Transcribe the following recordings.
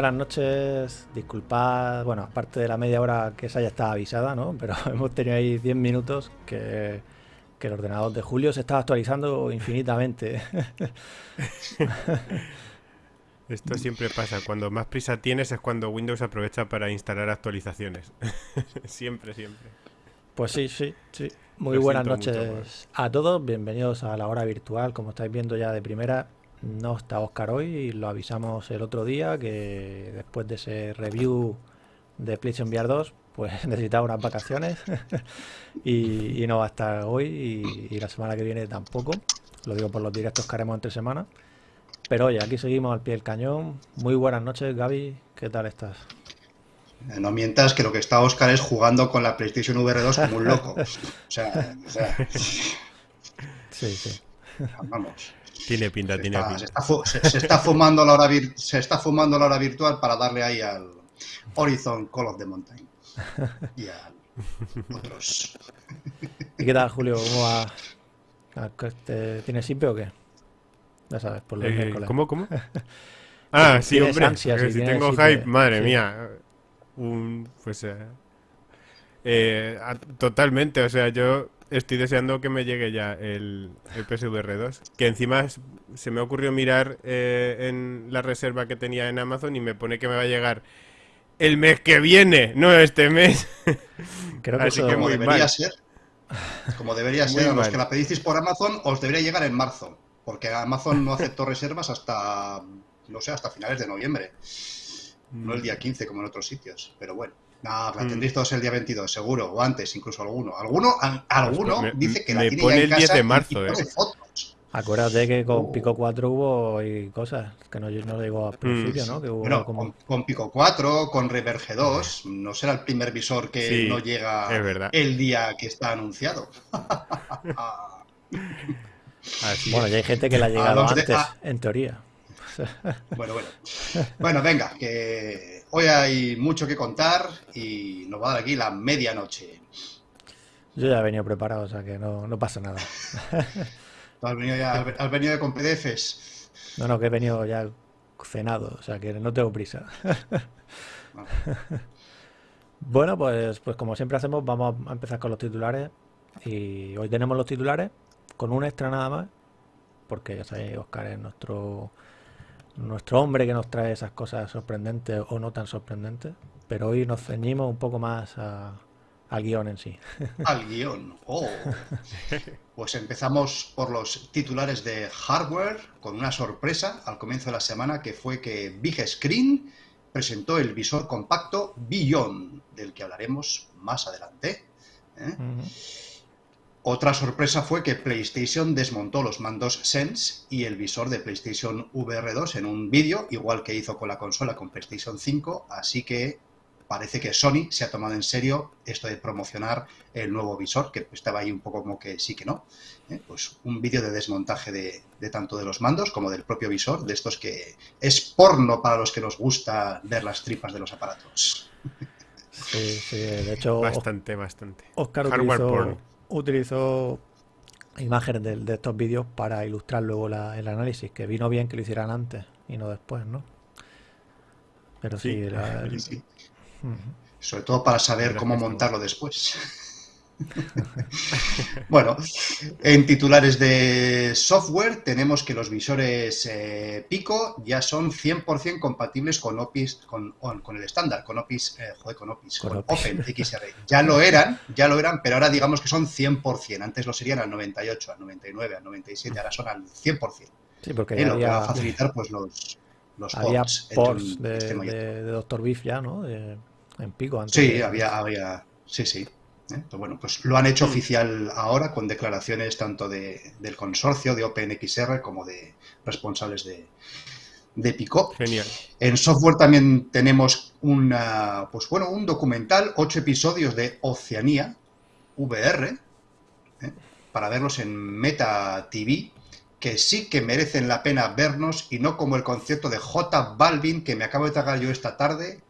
Buenas noches, disculpad, bueno, aparte de la media hora que esa ya estaba avisada, ¿no? Pero hemos tenido ahí 10 minutos que, el ordenador de Julio se estaba actualizando infinitamente. Esto siempre pasa, cuando más prisa tienes es cuando Windows aprovecha para instalar actualizaciones. siempre, siempre. Pues sí, sí, sí. Muy buenas noches a todos, bienvenidos a la hora virtual, como estáis viendo ya de primera, no está Oscar hoy y lo avisamos el otro día que después de ese review de PlayStation VR 2 pues necesitaba unas vacaciones y, no va a estar hoy y, la semana que viene tampoco. Lo digo por los directos que haremos entre semanas. Pero oye, aquí seguimos al pie del cañón. Muy buenas noches, Gaby. ¿Qué tal estás? Eh, no mientas que lo que está Oscar es jugando con la PlayStation VR 2 como un loco. O sea, o sea... Sí, sí. Vamos. Tiene pinta, tiene pinta. Se está, fumando la hora se está fumando la hora virtual para darle ahí al Horizon Call of the Mountain. Y a otros. ¿Y qué tal, Julio? ¿Cómo va? ¿Tienes simpe o qué? Ya sabes, por los eh, ¿Cómo, cómo? Ah, sí, hombre. si tengo hype, madre mía. Un, pues, eh, eh, totalmente, o sea, yo estoy deseando que me llegue ya el, el PSVR 2. Que encima se me ocurrió mirar eh, en la reserva que tenía en Amazon y me pone que me va a llegar el mes que viene, no este mes. Creo que Así que muy debería ser. Como debería ser, a los que la pedisteis por Amazon, os debería llegar en marzo. Porque Amazon no aceptó reservas hasta, no sé, hasta finales de noviembre. No el día 15 como en otros sitios, pero bueno. No, la mm. tendréis todos el día 22, seguro, o antes, incluso alguno. Alguno, alguno dice que la tiene pone ya en el 10 de marzo, eh. fotos. Acuérdate que con Pico 4 hubo y cosas que no, no digo al principio, ¿no? Que hubo bueno, como... con, Pico 4, con Reverge 2, no será el primer visor que no llega el día que está anunciado. bueno, ya hay gente que la ha llegado antes, en teoría. bueno, bueno. Bueno, venga, que Hoy hay mucho que contar y nos va a dar aquí la medianoche. Yo ya he venido preparado, o sea que no, pasa nada. has venido, ya, has venido con PDFs? No, no, que he venido ya cenado, o sea que no tengo prisa. bueno, pues, pues como siempre hacemos, vamos a empezar con los titulares. Y hoy tenemos los titulares con un extra nada más, porque ya sabéis, Oscar es nuestro nuestro hombre que nos trae esas cosas sorprendentes o no tan sorprendentes, pero hoy nos ceñimos un poco más al guion en sí. Al guion, oh. Pues empezamos por los titulares de hardware con una sorpresa al comienzo de la semana que fue que Big Screen presentó el visor compacto Beyond, del que hablaremos más adelante. ¿eh? Otra sorpresa fue que PlayStation desmontó los mandos Sense y el visor de PlayStation VR 2 en un vídeo, igual que hizo con la consola con PlayStation 5, así que parece que Sony se ha tomado en serio esto de promocionar el nuevo visor, que estaba ahí un poco como que sí que no. ¿eh? Pues un vídeo de desmontaje de, tanto de los mandos como del propio visor, de estos que es porno para los que nos gusta ver las tripas de los aparatos. Sí, sí, de hecho... Bastante, bastante. Oscar utilizó imágenes de, estos vídeos para ilustrar luego el análisis, que vino bien que lo hicieran antes y no después, ¿no? Pero sí, sobre todo para saber cómo montarlo después. bueno, en titulares de software tenemos que los visores eh, Pico ya son 100% compatibles con OPIS, con, con el estándar, con OPIS, eh, joder, con OPIS, con, OpenXR. Ya lo eran, ya lo eran, pero ahora digamos que son 100%. Antes lo serían al 98, al 99, al 97, ahora son al 100%. Sí, porque eh, lo que va a facilitar pues los, los había ports, de, de, de, Dr. Biff ya, ¿no? en Pico antes. Sí, había, había, sí, sí. ¿Eh? bueno, pues lo han hecho oficial ahora con declaraciones tanto de, del consorcio de OpenXR como de responsables de, de Picot. Genial. En software también tenemos una, pues bueno, un documental, ocho episodios de Oceanía, VR, ¿eh? para verlos en Meta TV, que sí que merecen la pena vernos y no como el concierto de J Balvin que me acabo de tragar yo esta tarde,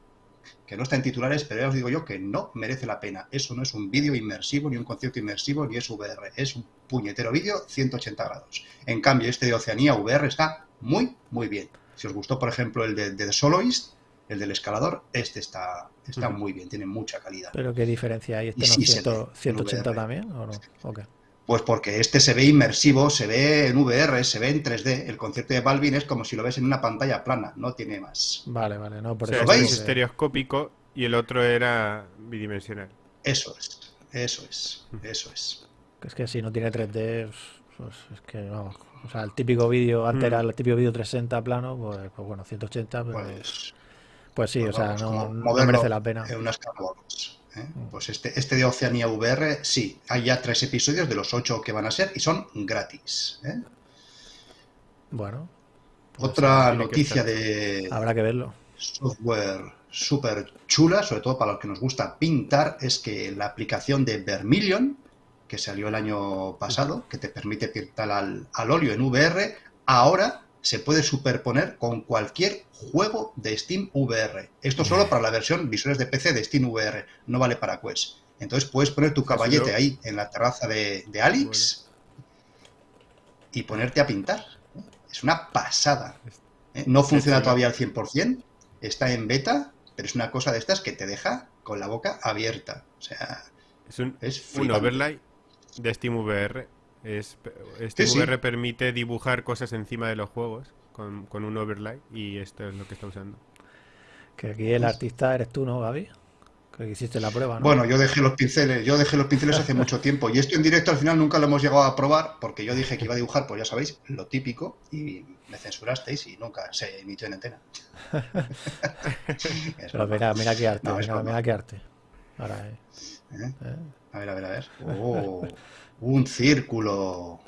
que no está en titulares, pero ya os digo yo que no merece la pena. Eso no es un vídeo inmersivo, ni un concierto inmersivo, ni es VR. Es un puñetero vídeo 180 grados. En cambio, este de Oceanía VR está muy, muy bien. Si os gustó, por ejemplo, el de, The Soloist, el del escalador, este está, está muy bien, tiene mucha calidad. ¿Pero qué diferencia hay? ¿Este no 180 también o no? Pues porque este se ve inmersivo, se ve en VR, se ve en 3D. El concierto de Balvin es como si lo ves en una pantalla plana, no tiene más. Vale, vale, no, por eso. ¿Lo veis? estereoscópico y el otro era bidimensional. Eso es, eso es, eso es. Es que si no tiene 3D, pues es que no. O sea, el típico vídeo, antes era el típico vídeo 360 plano, pues, pues bueno, 180, pues, pues, pues sí, o sea, no, merece la pena. En unas ¿eh? Pues este, este de Oceanía VR, sí, hay ya tres episodios de los ocho que van a ser y son gratis. ¿eh? Bueno. Pues Otra noticia de... Habrá que verlo. Software súper chula, sobre todo para los que nos gusta pintar, es que la aplicación de Vermilion, que salió el año pasado, que te permite pintar al, al óleo en VR, ahora se puede superponer con cualquier juego de Steam VR. Esto solo para la versión visuales de PC de Steam VR, no vale para Quest. Entonces puedes poner tu caballete ahí en la terraza de, de Alex y ponerte a pintar. Es una pasada. No funciona todavía al 100%, está en beta, pero es una cosa de estas que te deja con la boca abierta. O sea, es un, un overlay de Steam VR es, este VR permite dibujar cosas encima de los juegos con, un overlay y esto es lo que está usando. Que aquí el artista eres tú, ¿no, Gaby? Que hiciste la prueba, ¿no? Bueno, yo dejé los pinceles, yo dejé los pinceles hace mucho tiempo y esto en directo al final nunca lo hemos llegado a probar porque yo dije que iba a dibujar, pues ya sabéis, lo típico y me censurasteis y nunca se emitió en antena. Pero mira, mira qué arte, mira, qué arte. Ahora, eh. ¿Eh? ¿Eh? A ver, a ver, a ver. Oh. Un círculo.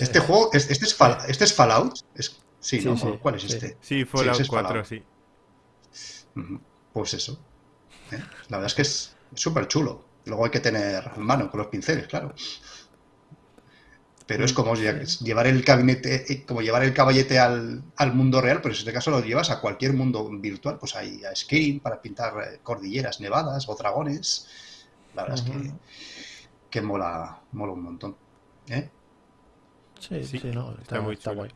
Este juego, este es, este es Fallout. Es, sí, ¿no? ¿Cuál es este? Sí, Fallout 4, sí. Pues eso. ¿eh? La verdad es que es súper chulo. Luego hay que tener mano con los pinceles, claro. Pero es como llevar el gabinete, eh, como llevar el caballete al, mundo real, pero en este caso lo llevas a cualquier mundo virtual. Pues hay a Skyrim para pintar eh, cordilleras nevadas o dragones. La verdad es que que mola, mola un montón. ¿eh? Sí, sí, no, está, muy guay.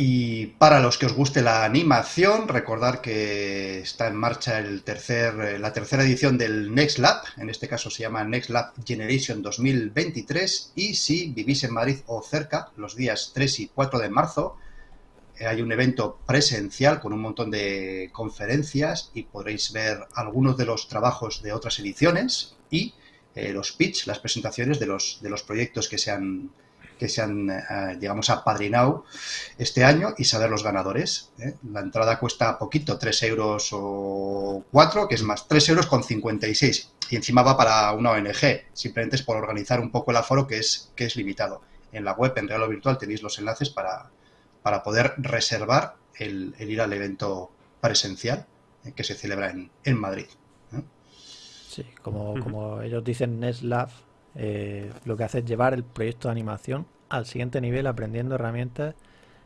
Y para los que os guste la animación, recordar que está en marcha el tercer, eh, la tercera edición del Next Lab, en este caso se llama Next Lab Generation 2023, y si vivís en Madrid o cerca, los días 3 y 4 de marzo, hay un evento presencial con un montón de conferencias y podréis ver algunos de los trabajos de otras ediciones y eh, los pitch, las presentaciones de los, de los proyectos que se han, que se eh, digamos, apadrinado este año y saber los ganadores. La entrada cuesta poquito, 3 euros o 4, que es más, 3 euros con 56. Y encima va para una ONG, simplemente es por organizar un poco el aforo que es, que es limitado. En la web, en Real o Virtual, tenéis los enlaces para, para poder reservar el, ir al evento presencial eh, que se celebra en, Madrid. Sí, como, ellos dicen NetLab, eh, lo que hace es llevar el proyecto de animación al siguiente nivel aprendiendo herramientas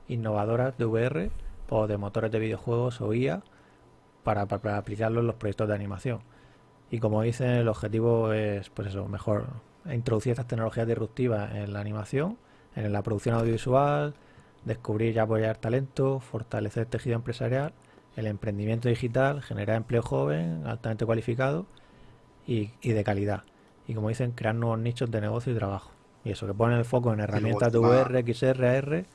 innovadoras de VR o de motores de videojuegos o IA para, para, aplicarlo en los proyectos de animación. Y como dicen, el objetivo es, pues eso, mejor introducir estas tecnologías disruptivas en la animación, en la producción audiovisual, descubrir y apoyar talento, fortalecer el tejido empresarial, el emprendimiento digital, generar empleo joven, altamente cualificado y, de calidad. Y como dicen, crear nuevos nichos de negocio y trabajo. Y eso, que pone el foco en herramientas de VR, XR, AR,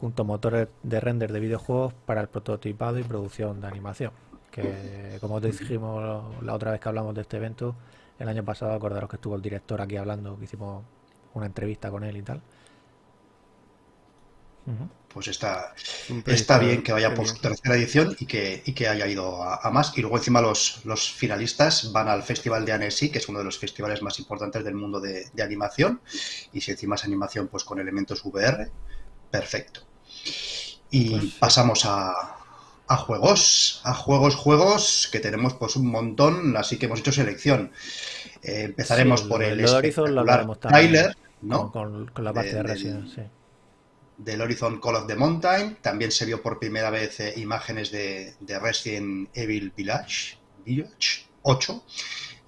junto a motores de render de videojuegos para el prototipado y producción de animación. Que como te dijimos la otra vez que hablamos de este evento, el año pasado, acordaros que estuvo el director aquí hablando, que hicimos una entrevista con él y tal. Pues está, está bien que vaya por su tercera edición y que, que haya ido a, más. Y luego encima los, los finalistas van al Festival de Annecy, que es uno de los festivales más importantes del mundo de, animación. Y si encima es animación pues con elementos VR, perfecto. Y pues pasamos a, a juegos, a juegos, juegos que tenemos pues un montón, así que hemos hecho selección. Eh, empezaremos por el, el trailer, ¿no? Con, la parte de, Resident, sí. Del Horizon Call of the Mountain. También se vio por primera vez eh, imágenes de, de, Resident Evil Village, Village 8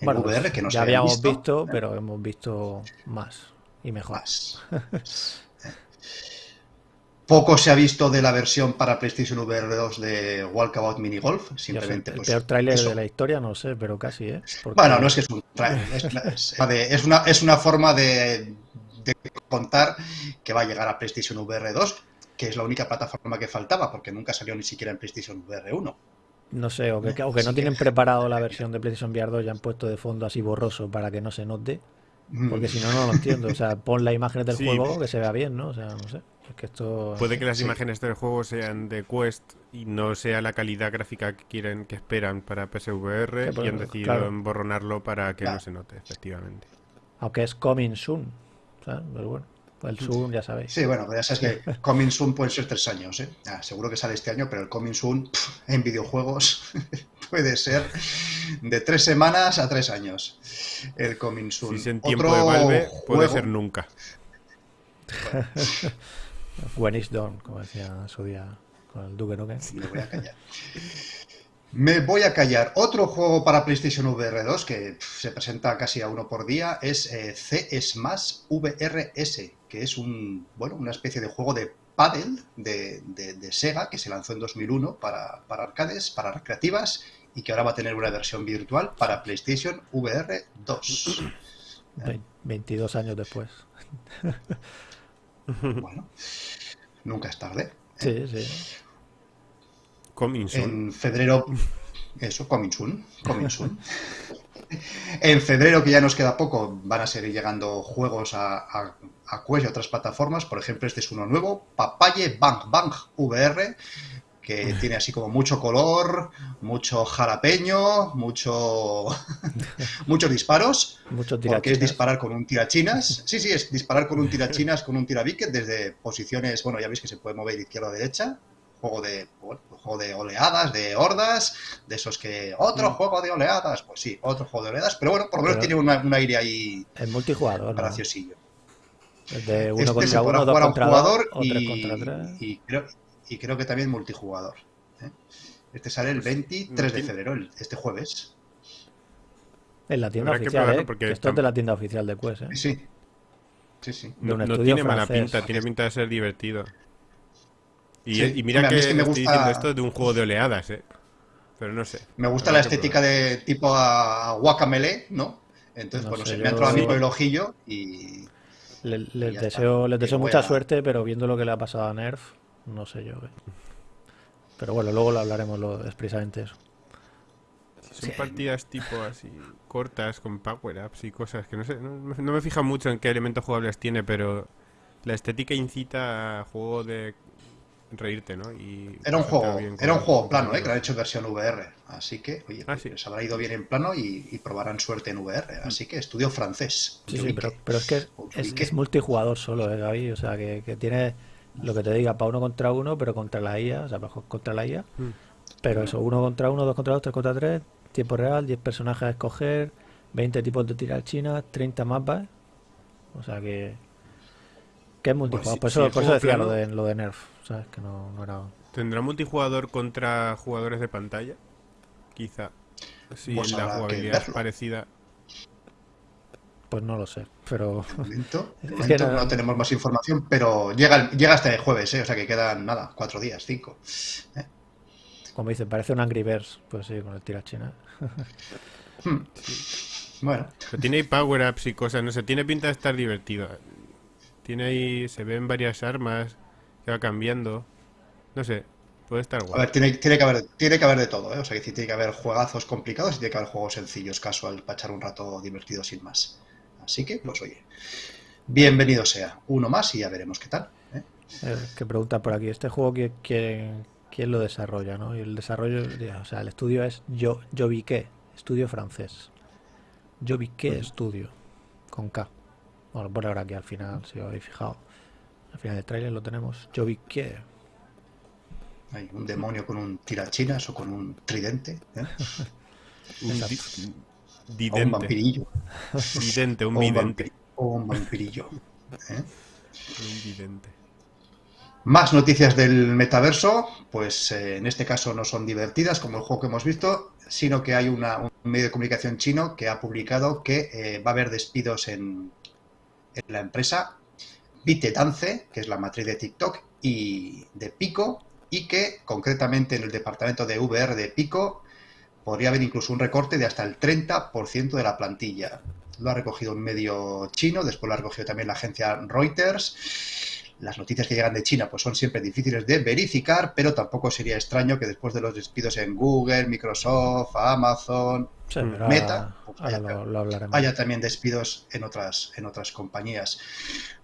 en bueno, VR, pues que no ya habíamos visto, pero hemos visto más y mejor. Más. Poco se ha visto de la versión para PlayStation VR 2 de Walkabout Mini Golf. Simplemente, el pues, peor tráiler de la historia, no sé, pero casi, ¿eh? Bueno, no es que es un tráiler. Es, una, es una forma de, contar que va a llegar a PlayStation VR 2, que es la única plataforma que faltaba, porque nunca salió ni siquiera en PlayStation VR 1. No sé, o que, no tienen preparado la versión de PlayStation VR 2 ya han puesto de fondo así borroso para que no se note. Porque si no, no lo entiendo. O sea, pon las imágenes del juego que se vea bien, ¿no? O sea, no sé. Puede que las imágenes del juego sean de Quest y no sea la calidad gráfica que quieren, que esperan para PSVR y han decidido emborronarlo para que no se note, efectivamente. Aunque es coming soon, Pero bueno, el soon ya sabéis. Sí, bueno, ya sabes que coming soon puede ser tres años, ¿eh? seguro que sale este año, pero el coming soon en videojuegos puede ser de tres semanas a tres años. El coming soon. Si es en tiempo de Valve, puede ser nunca. When is done, como decía su día con el Duque Nukem. Me voy a callar. Me voy a callar. Otro juego para PlayStation VR 2 que se presenta casi a uno por día es eh, C Smash VRS, que es un, bueno, una especie de juego de paddle de, Sega que se lanzó en 2001 para, para arcades, para recreativas y que ahora va a tener una versión virtual para PlayStation VR 2. 22 años después. Bueno, nunca es tarde. Sí, sí. En febrero, eso, coming soon, en febrero, que ya nos queda poco, van a seguir llegando juegos a, a, a Quest y otras plataformas. Por ejemplo, este es uno nuevo, Papaye Bang Bang VR, que tiene así como mucho color, mucho jalapeño, mucho muchos disparos, mucho porque es disparar con un tirachinas. Sí, sí, es disparar con un tirachinas, con un tirabique desde posiciones, bueno, ya veis que se puede mover izquierda a derecha, juego de juego de oleadas, de hordas, de esos que otro mm. juego de oleadas, pues sí, otro juego de oleadas, pero bueno, por lo menos tiene un aire ahí el multijugador, graciosillo. De uno este contra uno, dos contra jugador dos, y, contra tres. y creo, y creo que también multijugador. ¿eh? Este sale el 23 pues, de febrero, este jueves. En la tienda oficial, ¿eh? Porque Esto es de la tienda oficial de Quest, ¿eh? Sí. Sí, sí. no, tiene mala pinta, tiene pinta de ser divertido. Y, mira que, me estoy diciendo esto de un juego de oleadas, ¿eh? Pero no sé. Me gusta la estética de tipo a Guacamele, ¿no? Entonces, bueno, se me ha entrado a mí por el ojillo y... les, deseo, les deseo mucha suerte, pero viendo lo que le ha pasado a Nerf, no sé yo. ¿eh? Pero bueno, luego lo hablaremos lo, expresamente eso. Son partidas tipo así cortas con power-ups y cosas que no sé, no, me fijo mucho en qué elementos jugables tiene, pero la estética incita a juego de reírte, ¿no? Y era un juego, era un juego plano, ¿eh? que lo han hecho en versión VR, así que, oye, ah, les habrá ido bien en plano y, probarán suerte en VR, así que estudio francés. Sí, sí, pero, es que es, multijugador solo, ¿eh, Gaby? O sea, que, que tiene lo que te diga para uno contra uno, pero contra la IA, o sea, contra la IA. Mm. Pero eso, uno contra uno, dos contra dos, tres contra tres, tiempo real, 10 personajes a escoger, 20 tipos de tirar china, 30 mapas. O sea que. que es multijugador. por, eso, por eso decía lo, de, lo de Nerf, ¿sabes? Que no, no era. ¿Tendrá multijugador contra jugadores de pantalla? Quizá. Si pues la jugabilidad es parecida. Pues no lo sé, pero... no, tenemos más información, pero llega, llega hasta el jueves, ¿eh? o sea que quedan, nada, cuatro días, cinco. ¿eh? Como dicen, parece un Angry Birds, pues sí, con el tirachina. Hmm. Bueno. tiene ahí power-ups y cosas, no sé, tiene pinta de estar divertido. Tiene ahí, se ven varias armas que va cambiando. No sé, puede estar guay. A ver, tiene, tiene, que haber, tiene que haber de todo, ¿eh? O sea, que tiene que haber juegazos complicados y tiene que haber juegos sencillos, casual, para echar un rato divertido sin más. Así que, pues oye, bienvenido sea. Uno más y ya veremos qué tal. ¿eh? Eh, que pregunta por aquí, ¿este juego quién, quién, lo desarrolla? ¿no? Y el desarrollo, o sea, el estudio es Yo, Yo vi qué, estudio francés. Yo vi qué estudio, con K. Bueno, por ahora aquí al final, si os habéis fijado. Al final del trailer lo tenemos. Yo vi qué, Hay un demonio con un tirachinas o con un tridente. ¿eh? un, o un vampirillo. Vidente, un vidente. O un vampirillo. ¿eh? Un vidente. Más noticias del metaverso, pues eh, en este caso no son divertidas como el juego que hemos visto, sino que hay un medio de comunicación chino que ha publicado que eh, va a haber despidos en, la empresa ByteDance, que es la matriz de TikTok, y de Pico, y que concretamente en el departamento de VR de Pico podría haber incluso un recorte de hasta el 30% de la plantilla. Lo ha recogido un medio chino, después lo ha recogido también la agencia Reuters las noticias que llegan de China pues son siempre difíciles de verificar, pero tampoco sería extraño que después de los despidos en Google, Microsoft, Amazon, Meta, pues haya, también despidos en otras, en otras compañías.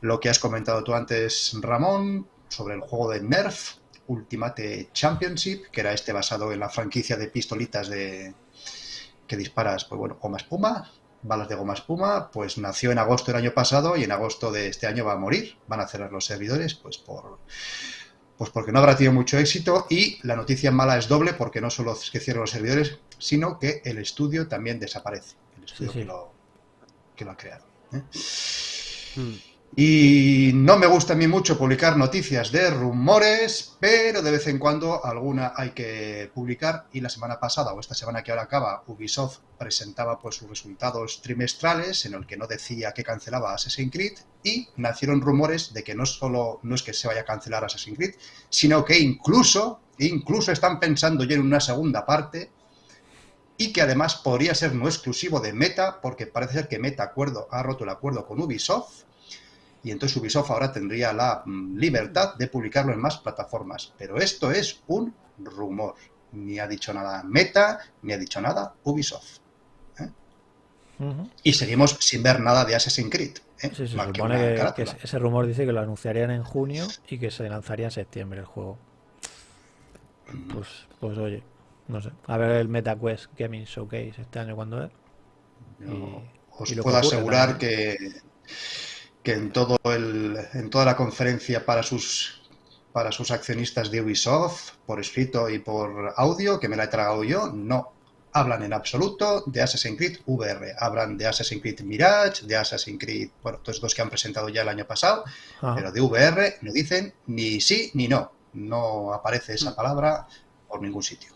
Lo que has comentado tú antes, Ramón, sobre el juego de Nerf, Ultimate Championship, que era este basado en la franquicia de pistolitas de que disparas, pues bueno, como espuma, balas de goma espuma, pues nació en agosto del año pasado y en agosto de este año va a morir. Van a cerrar los servidores, pues por pues porque no habrá tenido mucho éxito y la noticia mala es doble porque no solo es que cierran los servidores, sino que el estudio también desaparece. El estudio Que, lo, que, lo, ha creado. ¿eh? Hmm. Y no me gusta a mí mucho publicar noticias de rumores, pero de vez en cuando alguna hay que publicar. Y la semana pasada, o esta semana que ahora acaba, Ubisoft presentaba pues sus resultados trimestrales en el que no decía que cancelaba Assassin's Creed y nacieron rumores de que no solo no es que se vaya a cancelar Assassin's Creed, sino que incluso, incluso están pensando ya en una segunda parte y que además podría ser no exclusivo de Meta, porque parece ser que Meta acuerdo, ha roto el acuerdo con Ubisoft y entonces Ubisoft ahora tendría la mm, libertad de publicarlo en más plataformas. Pero esto es un rumor. Ni ha dicho nada Meta, ni ha dicho nada Ubisoft. ¿eh? Y seguimos sin ver nada de Assassin's Creed. ¿eh? se supone que, ese rumor dice que lo anunciarían en junio y que se lanzaría en septiembre el juego. Pues, pues oye, no sé. A ver el MetaQuest Gaming Showcase este año cuando es. os puedo asegurar que que en, todo el, en toda la conferencia para sus, para sus accionistas de Ubisoft, por escrito y por audio, que me la he tragado yo, no hablan en absoluto de Assassin's Creed VR. Hablan de Assassin's Creed Mirage, de Assassin's Creed, bueno, todos dos que han presentado ya el año pasado, pero de VR no dicen ni sí ni no. No aparece esa mm. palabra por ningún sitio.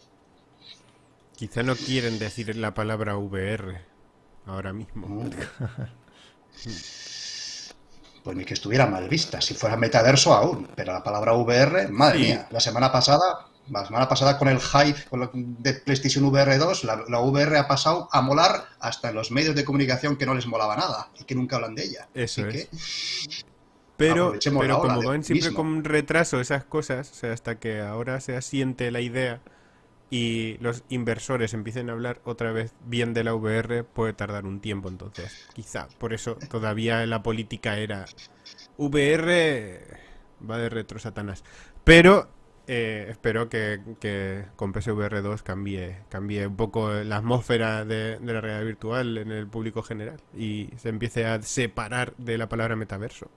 Quizá no quieren decir la palabra VR ahora mismo. Mm. pues ni que estuviera mal vista. Si fuera metaverso aún, pero la palabra VR, madre mía, la semana pasada, la semana pasada con el hype de PlayStation VR 2, la, VR ha pasado a molar hasta en los medios de comunicación que no les molaba nada y que nunca hablan de ella. Eso es. pero, pero como van siempre con retraso esas cosas, o sea, hasta que ahora se asiente la idea y los inversores empiecen a hablar otra vez bien de la VR, puede tardar un tiempo entonces. Quizá, por eso todavía la política era VR va de retro Satanás. Pero eh, espero que, que, con PSVR 2 cambie, cambie un poco la atmósfera de, la realidad virtual en el público general y se empiece a separar de la palabra metaverso.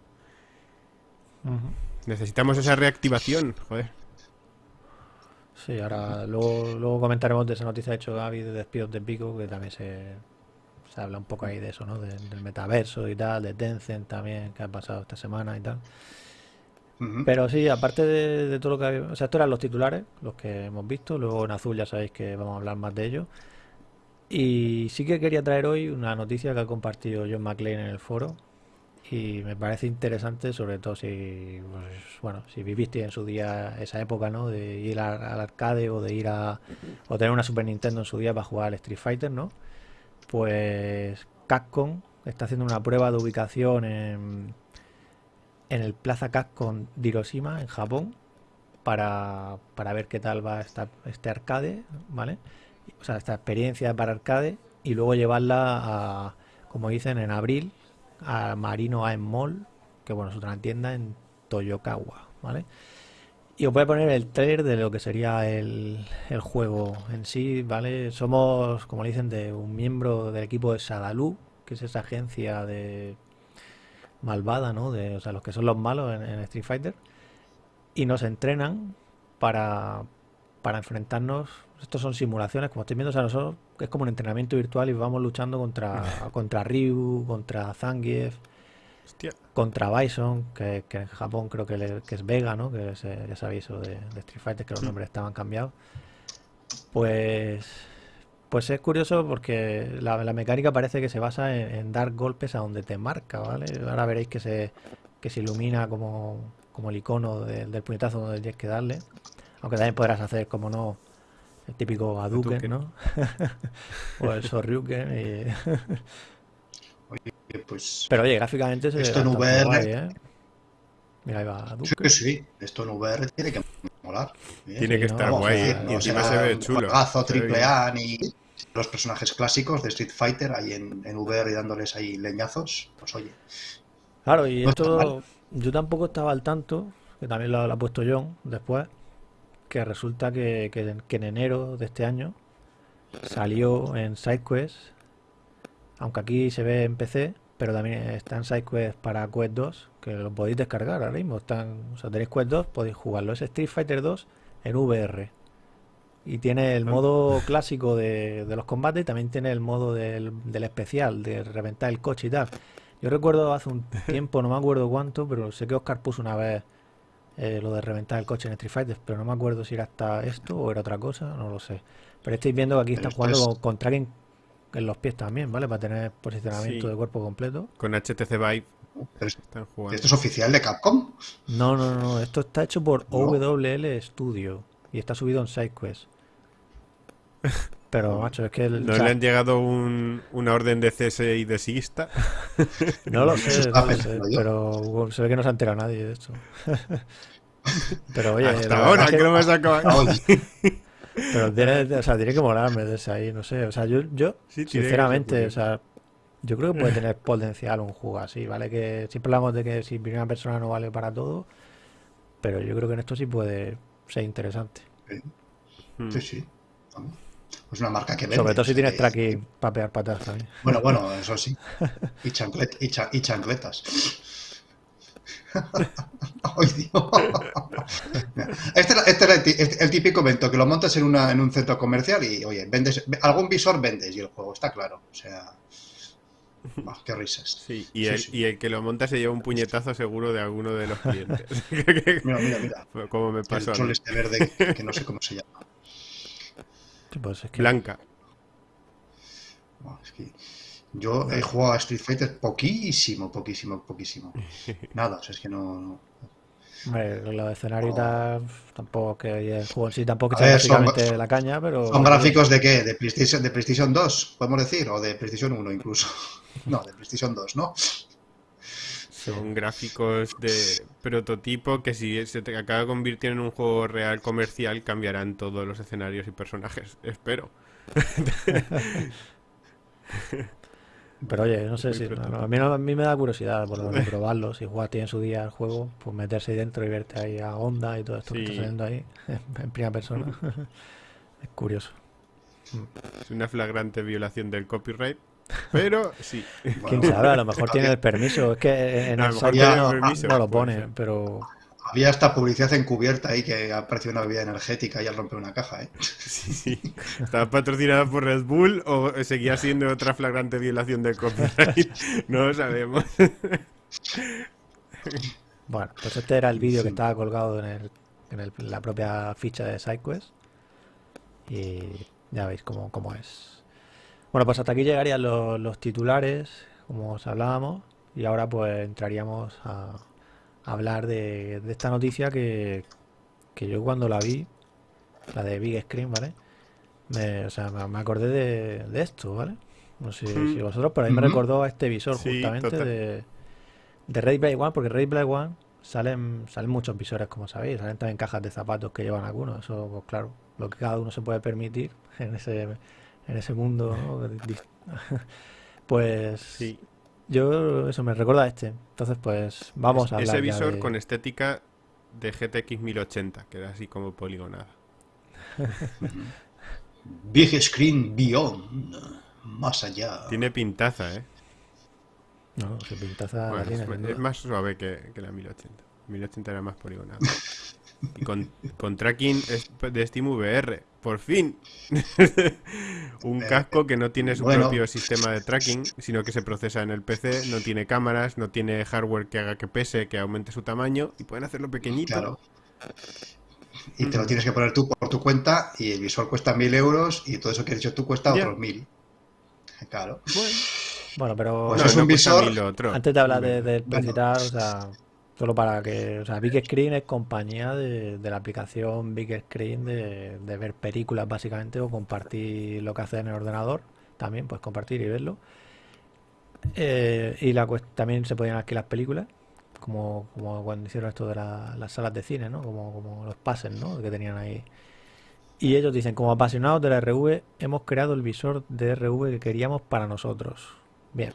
Necesitamos esa reactivación, joder. Sí, ahora luego, luego comentaremos de esa noticia de hecho Gaby de despidos de Pico, que también se, se habla un poco ahí de eso, ¿no? del metaverso y tal, de Tencent también, que ha pasado esta semana y tal. Pero sí, aparte de, todo lo que... O sea, estos eran los titulares, los que hemos visto. Luego en azul ya sabéis que vamos a hablar más de ellos. Y sí que quería traer hoy una noticia que ha compartido John McLean en el foro, y me parece interesante, sobre todo si, pues, bueno, si viviste en su día esa época, ¿no? De ir al, arcade o de ir a o tener una Super Nintendo en su día para jugar al Street Fighter, ¿no? Pues Capcom está haciendo una prueba de ubicación en, en el Plaza Capcom de Hiroshima, en Japón, para, para ver qué tal va esta, este arcade, ¿vale? O sea, esta experiencia para arcade y luego llevarla a, como dicen, en abril a Marino AM Mall, que bueno, es otra tienda en Toyokawa, ¿vale? Y os voy a poner el trailer de lo que sería el, el juego en sí, ¿vale? Somos, como le dicen, de un miembro del equipo de Sadalu, que es esa agencia de malvada, ¿no? De, o sea, los que son los malos en, Street Fighter. Y nos entrenan para, para enfrentarnos. Estos son simulaciones, como estoy viendo, o sea, nosotros es como un entrenamiento virtual y vamos luchando contra, contra Ryu, contra Zangief, contra Bison, que, en Japón creo que, es Vega, ¿no? Que ya sabéis eso de, Street Fighter, que los nombres estaban cambiados. Pues pues es curioso porque la, mecánica parece que se basa en, dar golpes a donde te marca, ¿vale? Ahora veréis que se, que se ilumina como, como el icono del puñetazo donde tienes que darle. Aunque también podrás hacer, como no, el típico Hadouken, ¿no? o el Sorryuken. oye, pues... Pero oye, gráficamente se Esto en VR... ¿eh? Mira, ahí va Sí, sí, esto en VR tiene que molar. Tiene que estar guay. y encima se ve chulo. triple A, ni los personajes clásicos de Street Fighter ahí en, en VR y dándoles ahí leñazos. Pues oye. Claro, y esto yo tampoco estaba al tanto, que también lo, ha puesto John después, que resulta que, que, en enero de este año salió en SideQuest, aunque aquí se ve en PC, pero también está en SideQuest para Quest 2, que lo podéis descargar ahora mismo. Están, o sea, tenéis Quest 2, podéis jugarlo. Es Street Fighter 2 en VR. Y tiene el modo clásico de, los combates y también tiene el modo del, especial, de reventar el coche y tal. Yo recuerdo hace un tiempo, no me acuerdo cuánto, pero sé que Oscar puso una vez eh, lo de reventar el coche en Street Fighter, pero no me acuerdo si era hasta esto o era otra cosa, no lo sé. Pero estáis viendo que aquí está jugando con, tracking en los pies también, ¿vale? Para tener posicionamiento de cuerpo completo. Con HTC Vive. Están jugando. ¿Esto es oficial de Capcom? No, no, no, esto está hecho por WL Studio y está subido en SideQuest. Pero, macho, es que... ¿No le han llegado un, una orden de cese y desista? no lo sé, no lo sé pero se ve que no se ha enterado nadie de esto. pero oye... Hasta ahora que, no me acabado. pero tiene, o sea, tiene que molarme desde ahí, no sé. O sea, yo, yo sinceramente, o sea, yo creo que puede tener potencial un juego así, ¿vale? Que siempre hablamos de que si primera persona no vale para todo, pero yo creo que en esto sí puede ser interesante. Sí, sí. Es una marca que vende. Sobre todo si tienes tracking para pegar patas también. Bueno, bueno, eso sí. Y, chanclet, y, y chancletas. Ay, Dios. Este, este, es el, típico evento que lo montas en, una, en un centro comercial y, oye, vendes algún visor vendes y el juego está claro. O sea, qué risas. Sí, y, el, y el que lo monta se lleva un puñetazo seguro de alguno de los clientes. mira, mira, mira. Como me pasó. El este verde que no sé cómo se llama. Pues Blanca. yo he jugado a Street Fighter poquísimo, poquísimo, poquísimo. Nada, o sea, es que no... lo de escenario tampoco que el juego en sí tampoco es la caña, pero... ¿Son gráficos de qué? ¿De PlayStation, ¿De PlayStation 2, podemos decir? ¿O de PlayStation 1 incluso? No, de PlayStation 2, ¿no? Son gráficos de prototipo que si se te acaba convirtiendo en un juego real comercial cambiarán todos los escenarios y personajes. Espero. Pero oye, no sé si. a, mí, a, mí, me da curiosidad por lo probarlo. Si jugaste en su día el juego, pues meterse dentro y verte ahí a onda y todo esto que está saliendo ahí en primera persona. es curioso. Es una flagrante violación del copyright. Pero sí. Quién sabe, a lo mejor tiene el permiso. Es que en el site no, lo pone, pero. Había esta publicidad encubierta ahí que apareció una bebida energética y al romper una caja, ¿eh? Sí, sí. ¿Estaba patrocinada por Red Bull o seguía siendo otra flagrante violación del copyright? No lo sabemos. Bueno, pues este era el vídeo que estaba colgado en, el, en la propia ficha de SideQuest. Y ya veis cómo, cómo es. Bueno, pues hasta aquí llegarían los, titulares, como os hablábamos, y ahora pues entraríamos a, hablar de, esta noticia que, yo cuando la vi, la de Big Screen, ¿vale? Me, o sea, me, acordé de, esto, ¿vale? No sé si vosotros, pero a mí me recordó a este visor justamente de, de Ray Black One, porque Ray Black One salen, salen muchos visores, como sabéis, salen también cajas de zapatos que llevan algunos, eso, pues claro, lo que cada uno se puede permitir en ese en ese mundo. pues sí. yo eso me recuerda a este. Entonces, pues vamos a hablar. Ese visor con estética de GTX 1080, que era así como poligonada. Big Screen Beyond, más allá. Tiene pintaza, ¿eh? No, pintaza es, más suave que, que, la 1080. 1080 era más poligonada. Y con, con tracking de SteamVR. Por fin. un casco que no tiene su propio sistema de tracking, sino que se procesa en el PC, no tiene cámaras, no tiene hardware que haga que pese, que aumente su tamaño y pueden hacerlo pequeñito. Claro. Y te lo tienes que poner tú por tu cuenta y el visor cuesta mil euros y todo eso que has dicho tú cuesta otros mil. Claro. Bueno, pero pues es un visor. Antes de hablar de, de o sea, Solo para que, o sea, Big Screen es compañía de, la aplicación Big Screen de, ver películas básicamente o compartir lo que hace en el ordenador. También, pues compartir y verlo. Eh, y la, también se podían alquilar películas, como, como cuando hicieron esto de las salas de cine, ¿no? Como, como los pases, ¿no? Que tenían ahí. Y ellos dicen, como apasionados de la RV, hemos creado el visor de RV que queríamos para nosotros. Bien,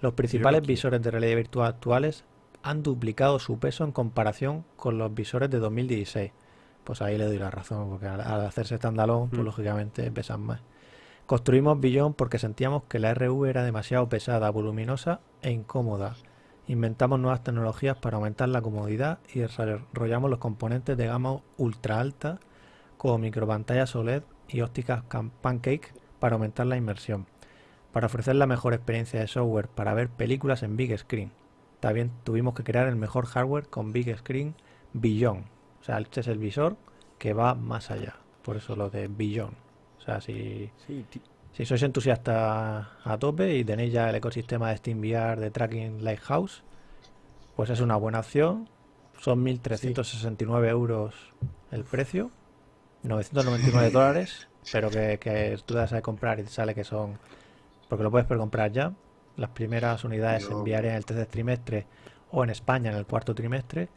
los principales visores de realidad virtual actuales han duplicado su peso en comparación con los visores de 2016. Pues ahí le doy la razón, porque al, hacerse standalone, pues mm. lógicamente pesan más. Construimos Billon porque sentíamos que la RV era demasiado pesada, voluminosa e incómoda. Inventamos nuevas tecnologías para aumentar la comodidad y desarrollamos los componentes de gama ultra alta como micropantallas OLED y ópticas Pancake para aumentar la inmersión, para ofrecer la mejor experiencia de software para ver películas en big screen. También tuvimos que crear el mejor hardware con Big Screen Beyond. O sea, este es el visor que va más allá. Por eso lo de Beyond. O sea, si, si sois entusiastas a tope y tenéis ya el ecosistema de SteamVR de Tracking Lighthouse, pues es una buena opción. Son 1.369 euros el precio. 999 dólares. Pero que, que tú das a comprar y te sale que son... Porque lo puedes comprar ya las primeras unidades se enviarían en el tercer trimestre o en España en el cuarto trimestre.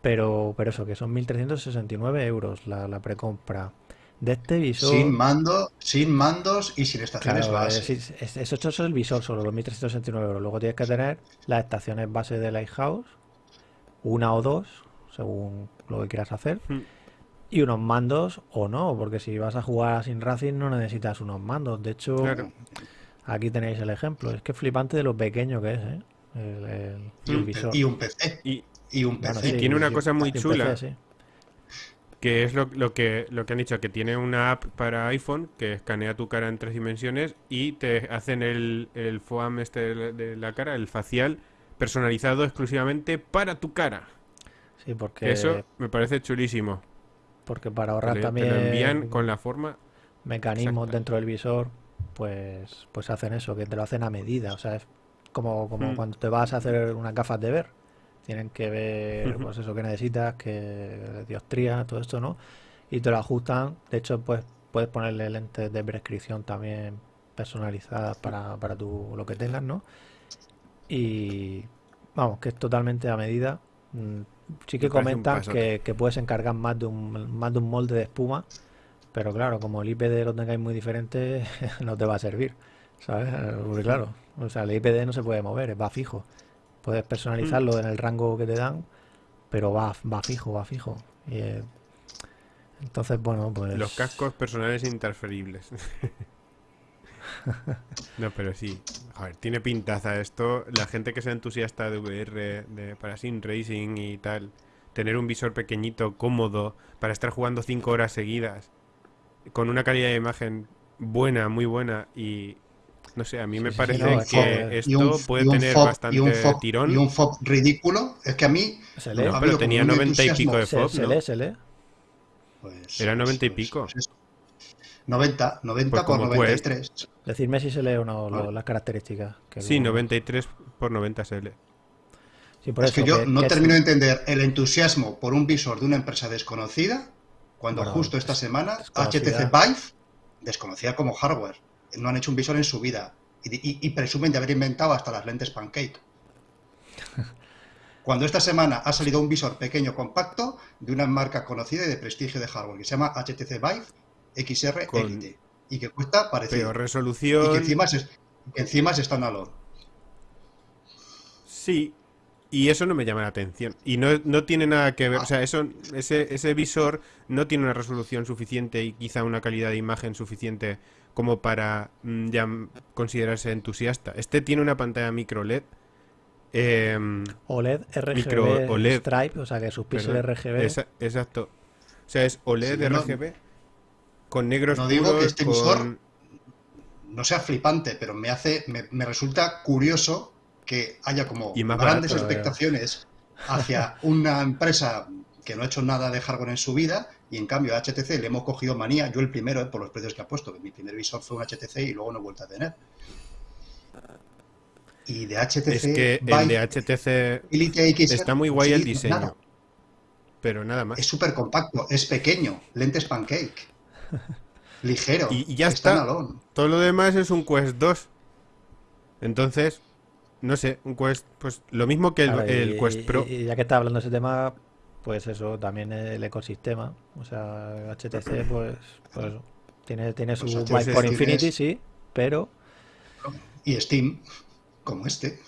Pero, pero eso, que son 1.369 euros la, la precompra de este visor. Sin mando, sin mandos y sin estaciones base. eso, es el visor solo, los 1.369 euros. Luego tienes que tener las estaciones base de Lighthouse, una o dos, según lo que quieras hacer. Hmm. Y unos mandos o no, porque si vas a jugar sin Racing no necesitas unos mandos. De hecho, Aquí tenéis el ejemplo. Es que flipante de lo pequeño que es, ¿eh? El, visor. Y un PC. Y, un PC. tiene una cosa muy chula. Que es lo, que, lo que han dicho, que tiene una app para iPhone que escanea tu cara en tres dimensiones y te hacen el, el FOAM este de la cara, el facial, personalizado exclusivamente para tu cara. Sí, porque... Eso me parece chulísimo. Porque para ahorrar también... Te lo envían con la forma... Mecanismos dentro del visor pues, pues hacen eso, que te lo hacen a medida. O sea, es como, como mm. cuando te vas a hacer unas gafas de ver. Tienen que ver, pues eso que necesitas, que diostría, todo esto, ¿no? Y te lo ajustan. De hecho, pues puedes ponerle lentes de prescripción también personalizadas para, para tu, lo que tengas, ¿no? Y vamos, que es totalmente a medida. Mm, sí que comentan que, que, puedes encargar más de un, más de un molde de espuma pero claro, como el IPD lo tengáis muy diferente, no te va a servir. ¿Sabes? Porque claro, o sea, el IPD no se puede mover, va fijo. Puedes personalizarlo mm. en el rango que te dan, pero va, va fijo, va fijo. Y, eh, entonces, bueno, pues... Los cascos personales interferibles. no, pero sí. A ver, tiene pintaza esto. La gente que sea entusiasta de VR, de, para Sim Racing y tal, tener un visor pequeñito, cómodo, para estar jugando 5 horas seguidas con una calidad de imagen buena, muy buena y no sé, a mí me parece que esto puede tener bastante tirón. Y un FOB ridículo, es que a mí... Se lee. pero tenía 90 y pico de FOB, se, lee, se lee. Pues, Era 90 y pico. 90, 90 pues por 93. Decirme si se lee o no ah. las características. sí, 93 por 90 se lee. es que yo no termino de entender el entusiasmo por un visor de una empresa desconocida cuando justo esta semana HTC Vive, desconocida como hardware, no han hecho un visor en su vida y, presumen de haber inventado hasta las lentes pancake. Cuando esta semana ha salido un visor pequeño compacto de una marca conocida y de prestigio de hardware que se llama HTC Vive XR Elite y que cuesta parecido. resolución. Y que encima es, que encima es standalone. Sí, y eso no me llama la atención. Y no, no tiene nada que ver. O sea, eso, ese, ese visor no tiene una resolución suficiente y quizá una calidad de imagen suficiente como para mm, ya considerarse entusiasta. Este tiene una pantalla micro LED Em, OLED RGB OLED, Stripe, o sea que sus píxeles RGB. exacto. O sea, es OLED RGB con negros No digo que este visor no sea flipante, pero me hace me, resulta curioso que haya como grandes expectaciones hacia una empresa que no ha hecho nada de hardware en su vida y en cambio a HTC le hemos cogido manía, yo el primero, eh, por los precios que ha puesto, que mi primer visor fue un HTC y luego no he vuelto a tener. Y de HTC... Es que el de HTC está muy guay el diseño. Pero nada más. Es súper compacto, es pequeño, lentes pancake. ligero. Y, ya está. Todo lo demás es un Quest 2. Entonces, no sé, un Quest, pues lo mismo que el, Quest Pro. Y, ya que está hablando de ese tema, pues eso, también el ecosistema. O sea, HTC, pues, pues tiene, tiene su pues por Infinity, sí, pero... Y Steam, como este.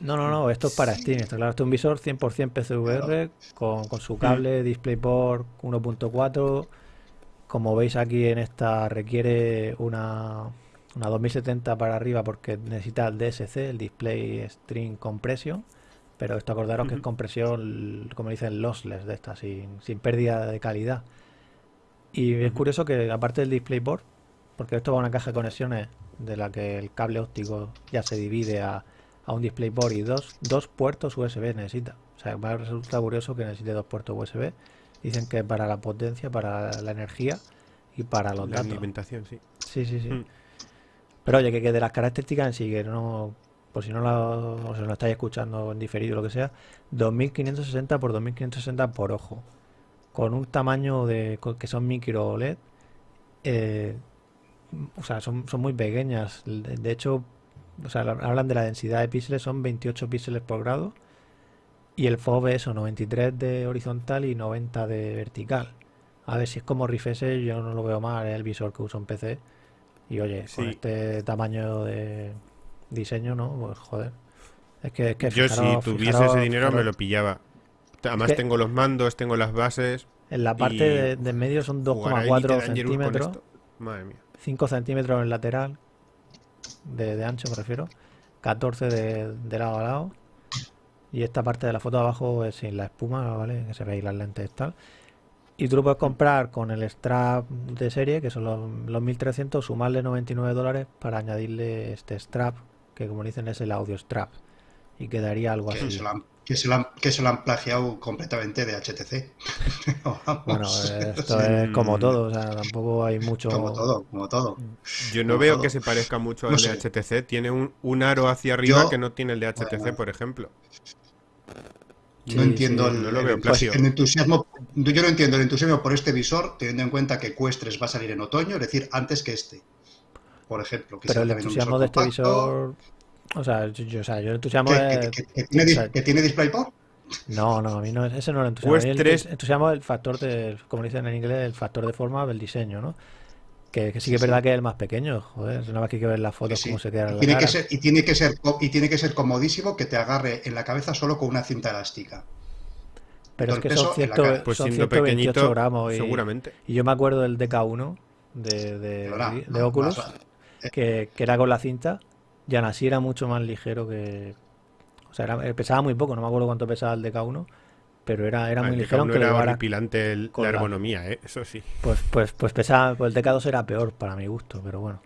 No, no, no, esto es para Steam. Está claro, esto es un visor 100% PCVR con, con, su cable. DisplayPort 1.4. Como veis aquí en esta requiere una, una 2070 para arriba porque necesita el DSC, el Display String Compression pero esto acordaros que es compresión, como dicen, lossless de esta, sin, sin pérdida de calidad. Y es curioso que aparte del DisplayPort, porque esto va a una caja de conexiones de la que el cable óptico ya se divide a, a un DisplayPort y dos, dos puertos USB necesita. O sea, me resulta curioso que necesite dos puertos USB. Dicen que para la potencia, para la energía y para los la alimentación, sí. Sí, sí, sí. Mm. Pero oye, que, de las características en sí, que no por si no lo, lo estáis escuchando en diferido o lo que sea, 2560 por 2560 por ojo, con un tamaño de que son micro OLED, eh, o sea, son, muy pequeñas. De, hecho, o sea, hablan de la densidad de píxeles, son 28 píxeles por grado. Y el FOV es 93 de horizontal y 90 de vertical. A ver si es como Rifese, yo no lo veo mal, el visor que uso en PC. Y oye, con este tamaño de, diseño, ¿no? Pues joder. Es que, es que Yo si tuviese ese dinero me lo pillaba. Además tengo los mandos, tengo las bases. En la parte de, medio son 2,4 centímetros. Madre mía. 5 centímetros en lateral. De, ancho me refiero. 14 de, lado a lado. Y esta parte de la foto de abajo es sin la espuma, ¿vale? Que se ve ahí las lentes y tal. Y tú lo puedes comprar con el strap de serie, que son los, los 1300, sumarle 99 dólares para añadirle este strap que como dicen es el audio strap y quedaría algo que así. Se lo han, que, se lo han, que se lo han plagiado completamente de HTC. bueno, esto es como todo, o sea, tampoco hay mucho... Como todo, como todo. Yo no veo que se parezca mucho al de HTC, tiene un, un, aro hacia arriba que no tiene el de HTC, por ejemplo. No entiendo el, lo veo pues, el, entusiasmo. Yo no entiendo el entusiasmo por este visor, teniendo en cuenta que Questres va a salir en otoño, es decir, antes que este por ejemplo. Que Pero el entusiasmo de este visor... O sea, yo, o sea, yo el entusiasmo ¿Que, que, tiene, que tiene DisplayPort? No, no, a mí no, ese no es el entusiasmo. Pues el, entusiasmo el factor de, como dicen en inglés, el factor de forma del diseño, ¿no? Que, sí que es verdad que es el más pequeño, joder, una vez que hay que ver las fotos cómo se queda y tiene Que ser, y tiene que ser y tiene que ser comodísimo que te agarre en la cabeza solo con una cinta elástica. Pero es que son, cierto, pues son 128 gramos y, seguramente. Y yo me acuerdo del DK1 de, de, de Oculus que, era con la cinta, y aún así era mucho más ligero que... O sea, era, pesaba muy poco, no me acuerdo cuánto pesaba el DK1, pero era, era muy ligero. Aunque era horripilante la ergonomía, ¿eh? eso sí. Pues, pues, pues pesaba, pues el DK2 era peor para mi gusto, pero bueno.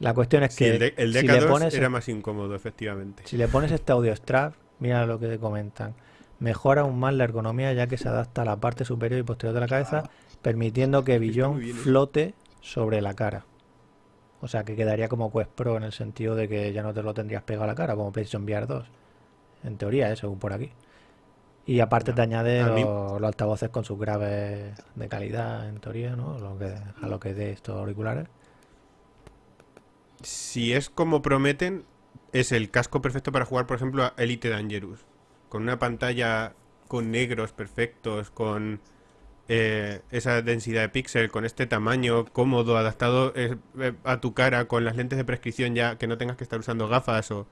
La cuestión es que el, DK2 era más incómodo, efectivamente. Si le pones este audio strap, mira lo que te comentan. Mejora aún más la ergonomía ya que se adapta a la parte superior y posterior de la cabeza, permitiendo que Billon flote sobre la cara. O sea que quedaría como Quest Pro en el sentido de que ya no te lo tendrías pegado a la cara como PlayStation VR 2. En teoría, ¿eh? según por aquí. Y aparte te añade los, altavoces con sus graves de calidad, en teoría, ¿no? Lo que, a lo que de estos auriculares. Si es como prometen, es el casco perfecto para jugar, por ejemplo, a Elite Dangerous. Con una pantalla con negros perfectos, con eh, esa densidad de píxel con este tamaño cómodo, adaptado eh, eh, a tu cara, con las lentes de prescripción ya que no tengas que estar usando gafas o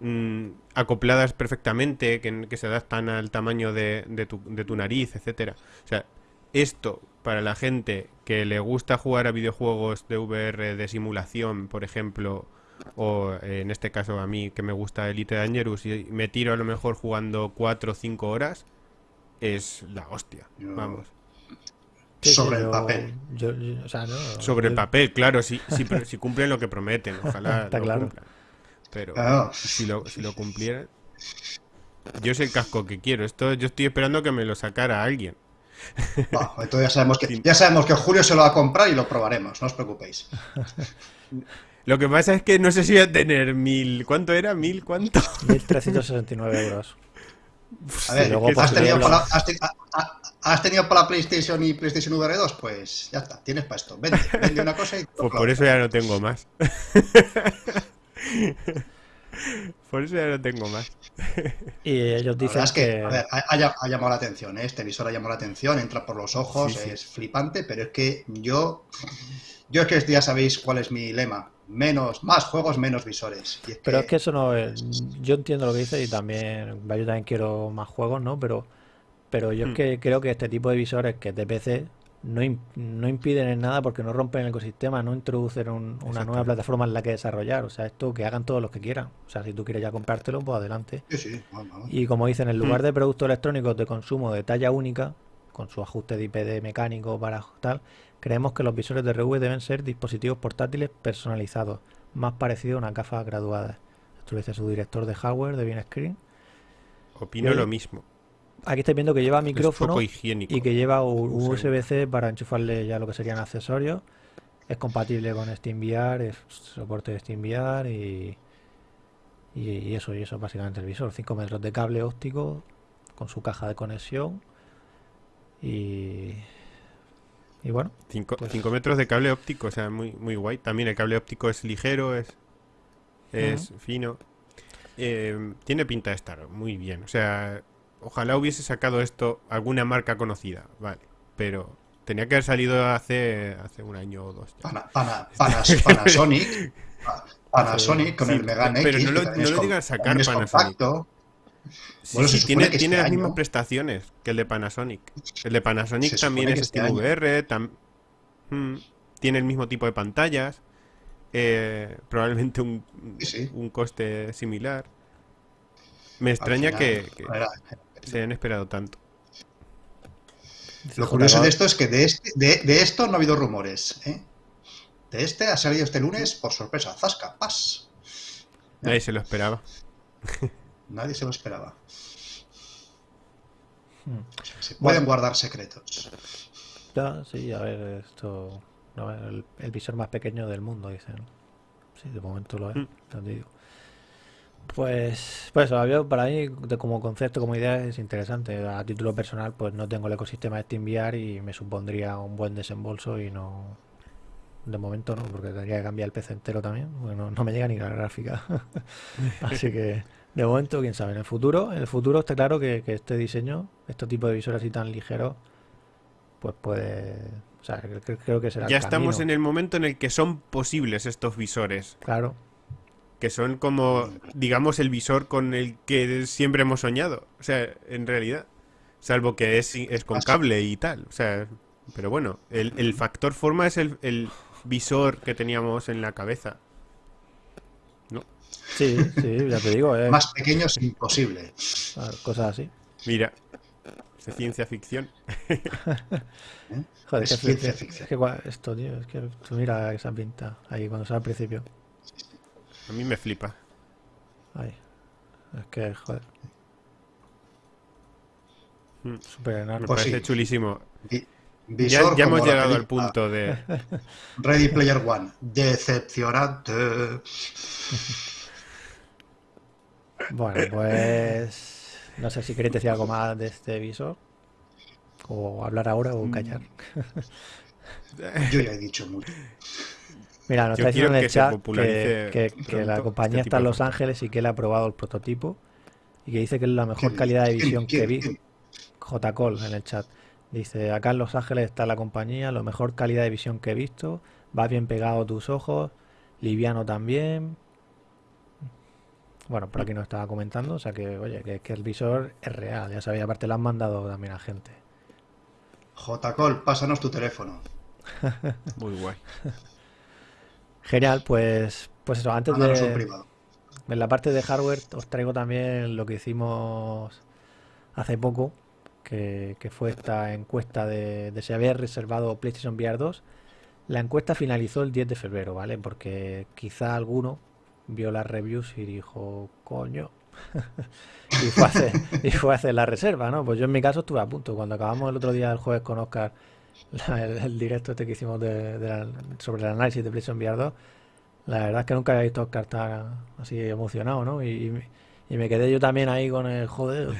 mm, acopladas perfectamente, que, se adaptan al tamaño de, tu, de tu nariz, etcétera. O sea, esto para la gente que le gusta jugar a videojuegos de VR de simulación, por ejemplo, o en este caso a mí que me gusta Elite Dangerous y me tiro a lo mejor jugando 4 o 5 horas, es la hostia. Vamos. sobre el papel. sobre el papel, claro, si, si, cumplen lo que prometen, ojalá lo claro. cumplan. Pero si, lo, si lo cumplieran... Yo sé el casco que quiero. Esto yo estoy esperando que me lo sacara alguien. entonces ya sabemos, que, ya sabemos que Julio se lo va a comprar y lo probaremos, no os preocupéis. Lo que pasa es que no sé si voy a tener mil... ¿Cuánto era? ¿Mil cuánto? 1.369 euros. A ver, ¿has, tenido para, has, tenido para, PlayStation y PlayStation VR 2? Pues ya está, tienes para esto. Vende, vende una cosa y... Pues por eso ya no tengo más. Por eso ya no tengo más. y ellos dicen que, A ver, ha, llamado la atención, ¿eh? este visor ha llamado la atención, entra por los ojos, es flipante, pero es que yo... Yo es que ya sabéis cuál es mi lema. Menos, más juegos, menos visores. pero es que eso no es... Yo entiendo lo que dice y también... Yo también quiero más juegos, ¿no? Pero, pero yo es hmm. que creo que este tipo de visores que es de PC no, no impiden en nada porque no rompen el ecosistema, no introducen una nueva plataforma en la que desarrollar. O sea, esto que hagan todos los que quieran. O sea, si tú quieres ya comprártelo, pues adelante. Y como dicen, en lugar mm. de productos electrónicos de consumo de talla única, con su ajuste de IPD mecánico para tal, creemos que los visores de RV deben ser dispositivos portátiles personalizados, más parecidos a una gafas graduadas. Esto lo dice su director de hardware de Bien Screen. Opino lo mismo. Aquí estáis viendo que lleva micrófono y que lleva USB-C para enchufarle ya lo que serían accesorios. Es compatible con SteamVR, es soporte de SteamVR y, y, eso, y eso es básicamente el visor. 5 metros de cable óptico con su caja de conexión y, y bueno. 5 pues metros de cable óptico, o sea, muy, muy guay. También el cable óptico es ligero, es, es fino. Eh, tiene pinta de estar muy bien. O sea, ojalá hubiese sacado esto alguna marca conocida, vale, pero tenía que haber salido hace, hace un año o dos. Panasonic, Panasonic con el Megane Pero no lo, no lo digan sacar Panasonic. Sí, tiene, tiene las mismas prestaciones que el de Panasonic. El de Panasonic también es este VR, hmm, tiene el mismo tipo de pantallas, eh, probablemente un, un coste similar. Me extraña que, se han esperado tanto. Lo curioso de esto es que de, este, de, esto no ha habido rumores. ¿eh? De este ha salido este lunes por sorpresa. Zasca, pas. Nadie se lo esperaba. Nadie se lo esperaba. Hmm. se pueden guardar secretos. Ya, sí, a ver, esto. el, visor más pequeño del mundo, dicen. Sí, de momento lo es. Hmm. digo. Pues, pues para mí, como concepto, como idea, es interesante. A título personal, pues no tengo el ecosistema de SteamVR y me supondría un buen desembolso y no. De momento no, porque tendría que cambiar el PC entero también. Bueno, no me llega ni la gráfica. Así que, de momento, quién sabe. En el futuro, en el futuro está claro que, este diseño, este tipo de visores así tan ligeros, pues puede. O sea, creo, que será. Ya estamos en el momento en el que son posibles estos visores. Claro que son como, digamos, el visor con el que siempre hemos soñado. O sea, en realidad. Salvo que es, es con cable y tal. O sea, pero bueno, el, factor forma es el, visor que teníamos en la cabeza. ¿No? Sí, sí, ya te digo. Eh. Más pequeño es imposible. Cosas así. Mira, es ciencia ficción. ¿Eh? Joder, es ciencia ficción. Es que esto, tío, es que tú mira esa pinta ahí cuando sale al principio. A mí me flipa. Ay, es que, joder. Mm. Súper enorme. Me pues parece chulísimo. ya, hemos llegado al punto de... Ready Player One. Decepcionante. bueno, pues... No sé si queréis decir algo más de este visor. O hablar ahora o callar. Yo ya he dicho mucho. Mira, nos está diciendo en el chat que, la compañía este está en Los Ángeles y que él ha probado el prototipo y que dice que es la mejor calidad de visión que vi. J-Call en el chat. Dice, acá en Los Ángeles está la compañía, la mejor calidad de visión que he visto, va bien pegado a tus ojos, liviano también. Bueno, por aquí nos estaba comentando, o sea que, oye, que, que el visor es real, ya sabía, aparte lo han mandado también a gente. J-Call, pásanos tu teléfono. Muy guay. Genial, pues, pues eso, antes de... En la parte de hardware os traigo también lo que hicimos hace poco, que, fue esta encuesta de, de, si había reservado PlayStation VR 2. La encuesta finalizó el 10 de febrero, ¿vale? Porque quizá alguno vio las reviews y dijo, coño, y, fue a hacer, y fue a hacer la reserva, ¿no? Pues yo en mi caso estuve a punto. Cuando acabamos el otro día el jueves con Oscar el, directo este que hicimos sobre el análisis de PlayStation VR 2, la verdad es que nunca había visto tan así emocionado, ¿no? Y, me quedé yo también ahí con el joder,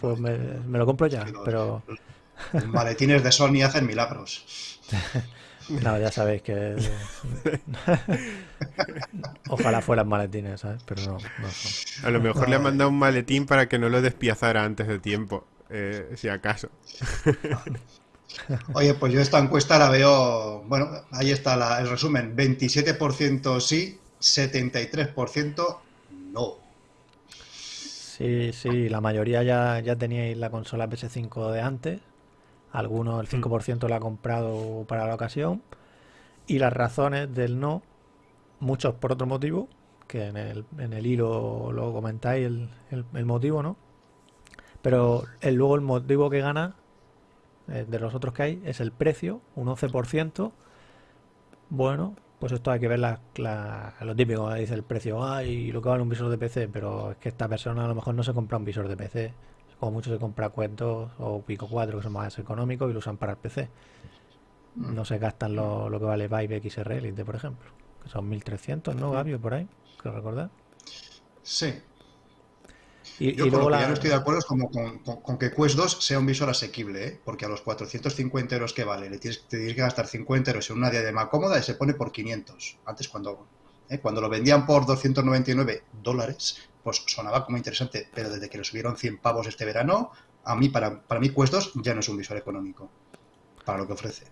pues me, lo compro ya, pero... maletines de Sony hacen milagros. No, ya sabéis que. Ojalá fueran maletines, ¿sabes? Pero no, A lo mejor le han mandado un maletín para que no lo despiazara antes de tiempo, eh, si acaso. Oye, pues yo esta encuesta la veo. Bueno, ahí está el resumen: 27% sí, 73% no. Sí, sí, la mayoría ya, ya teníais la consola PS5 de antes algunos, el 5% lo ha comprado para la ocasión. Y las razones del no, muchos por otro motivo, que en el, en el hilo lo comentáis el, el, motivo, ¿no? Pero el, luego el motivo que gana de los otros que hay es el precio, un 11%. Bueno, pues esto hay que ver la, lo típico, dice el precio, ay, lo que vale un visor de PC, pero es que esta persona a lo mejor no se compra un visor de PC o mucho se compra cuentos o Pico 4 que son más económicos y lo usan para el PC. Mm. No se gastan lo, que vale Vive XR Elite, por ejemplo. Que son 1300, ¿no, Gabio? Por ahí, creo recordar. Sí. Y, Yo luego ya no estoy de acuerdo como con, que Quest 2 sea un visor asequible, ¿eh? porque a los 450 euros que vale, le tienes, te tienes que gastar 50 euros en una diadema cómoda y se pone por 500. Antes cuando, ¿eh? cuando lo vendían por 299 dólares, pues sonaba como interesante, pero desde que le subieron 100 pavos este verano, a mí, para, para mí Quest 2 ya no es un visor económico, para lo que ofrece.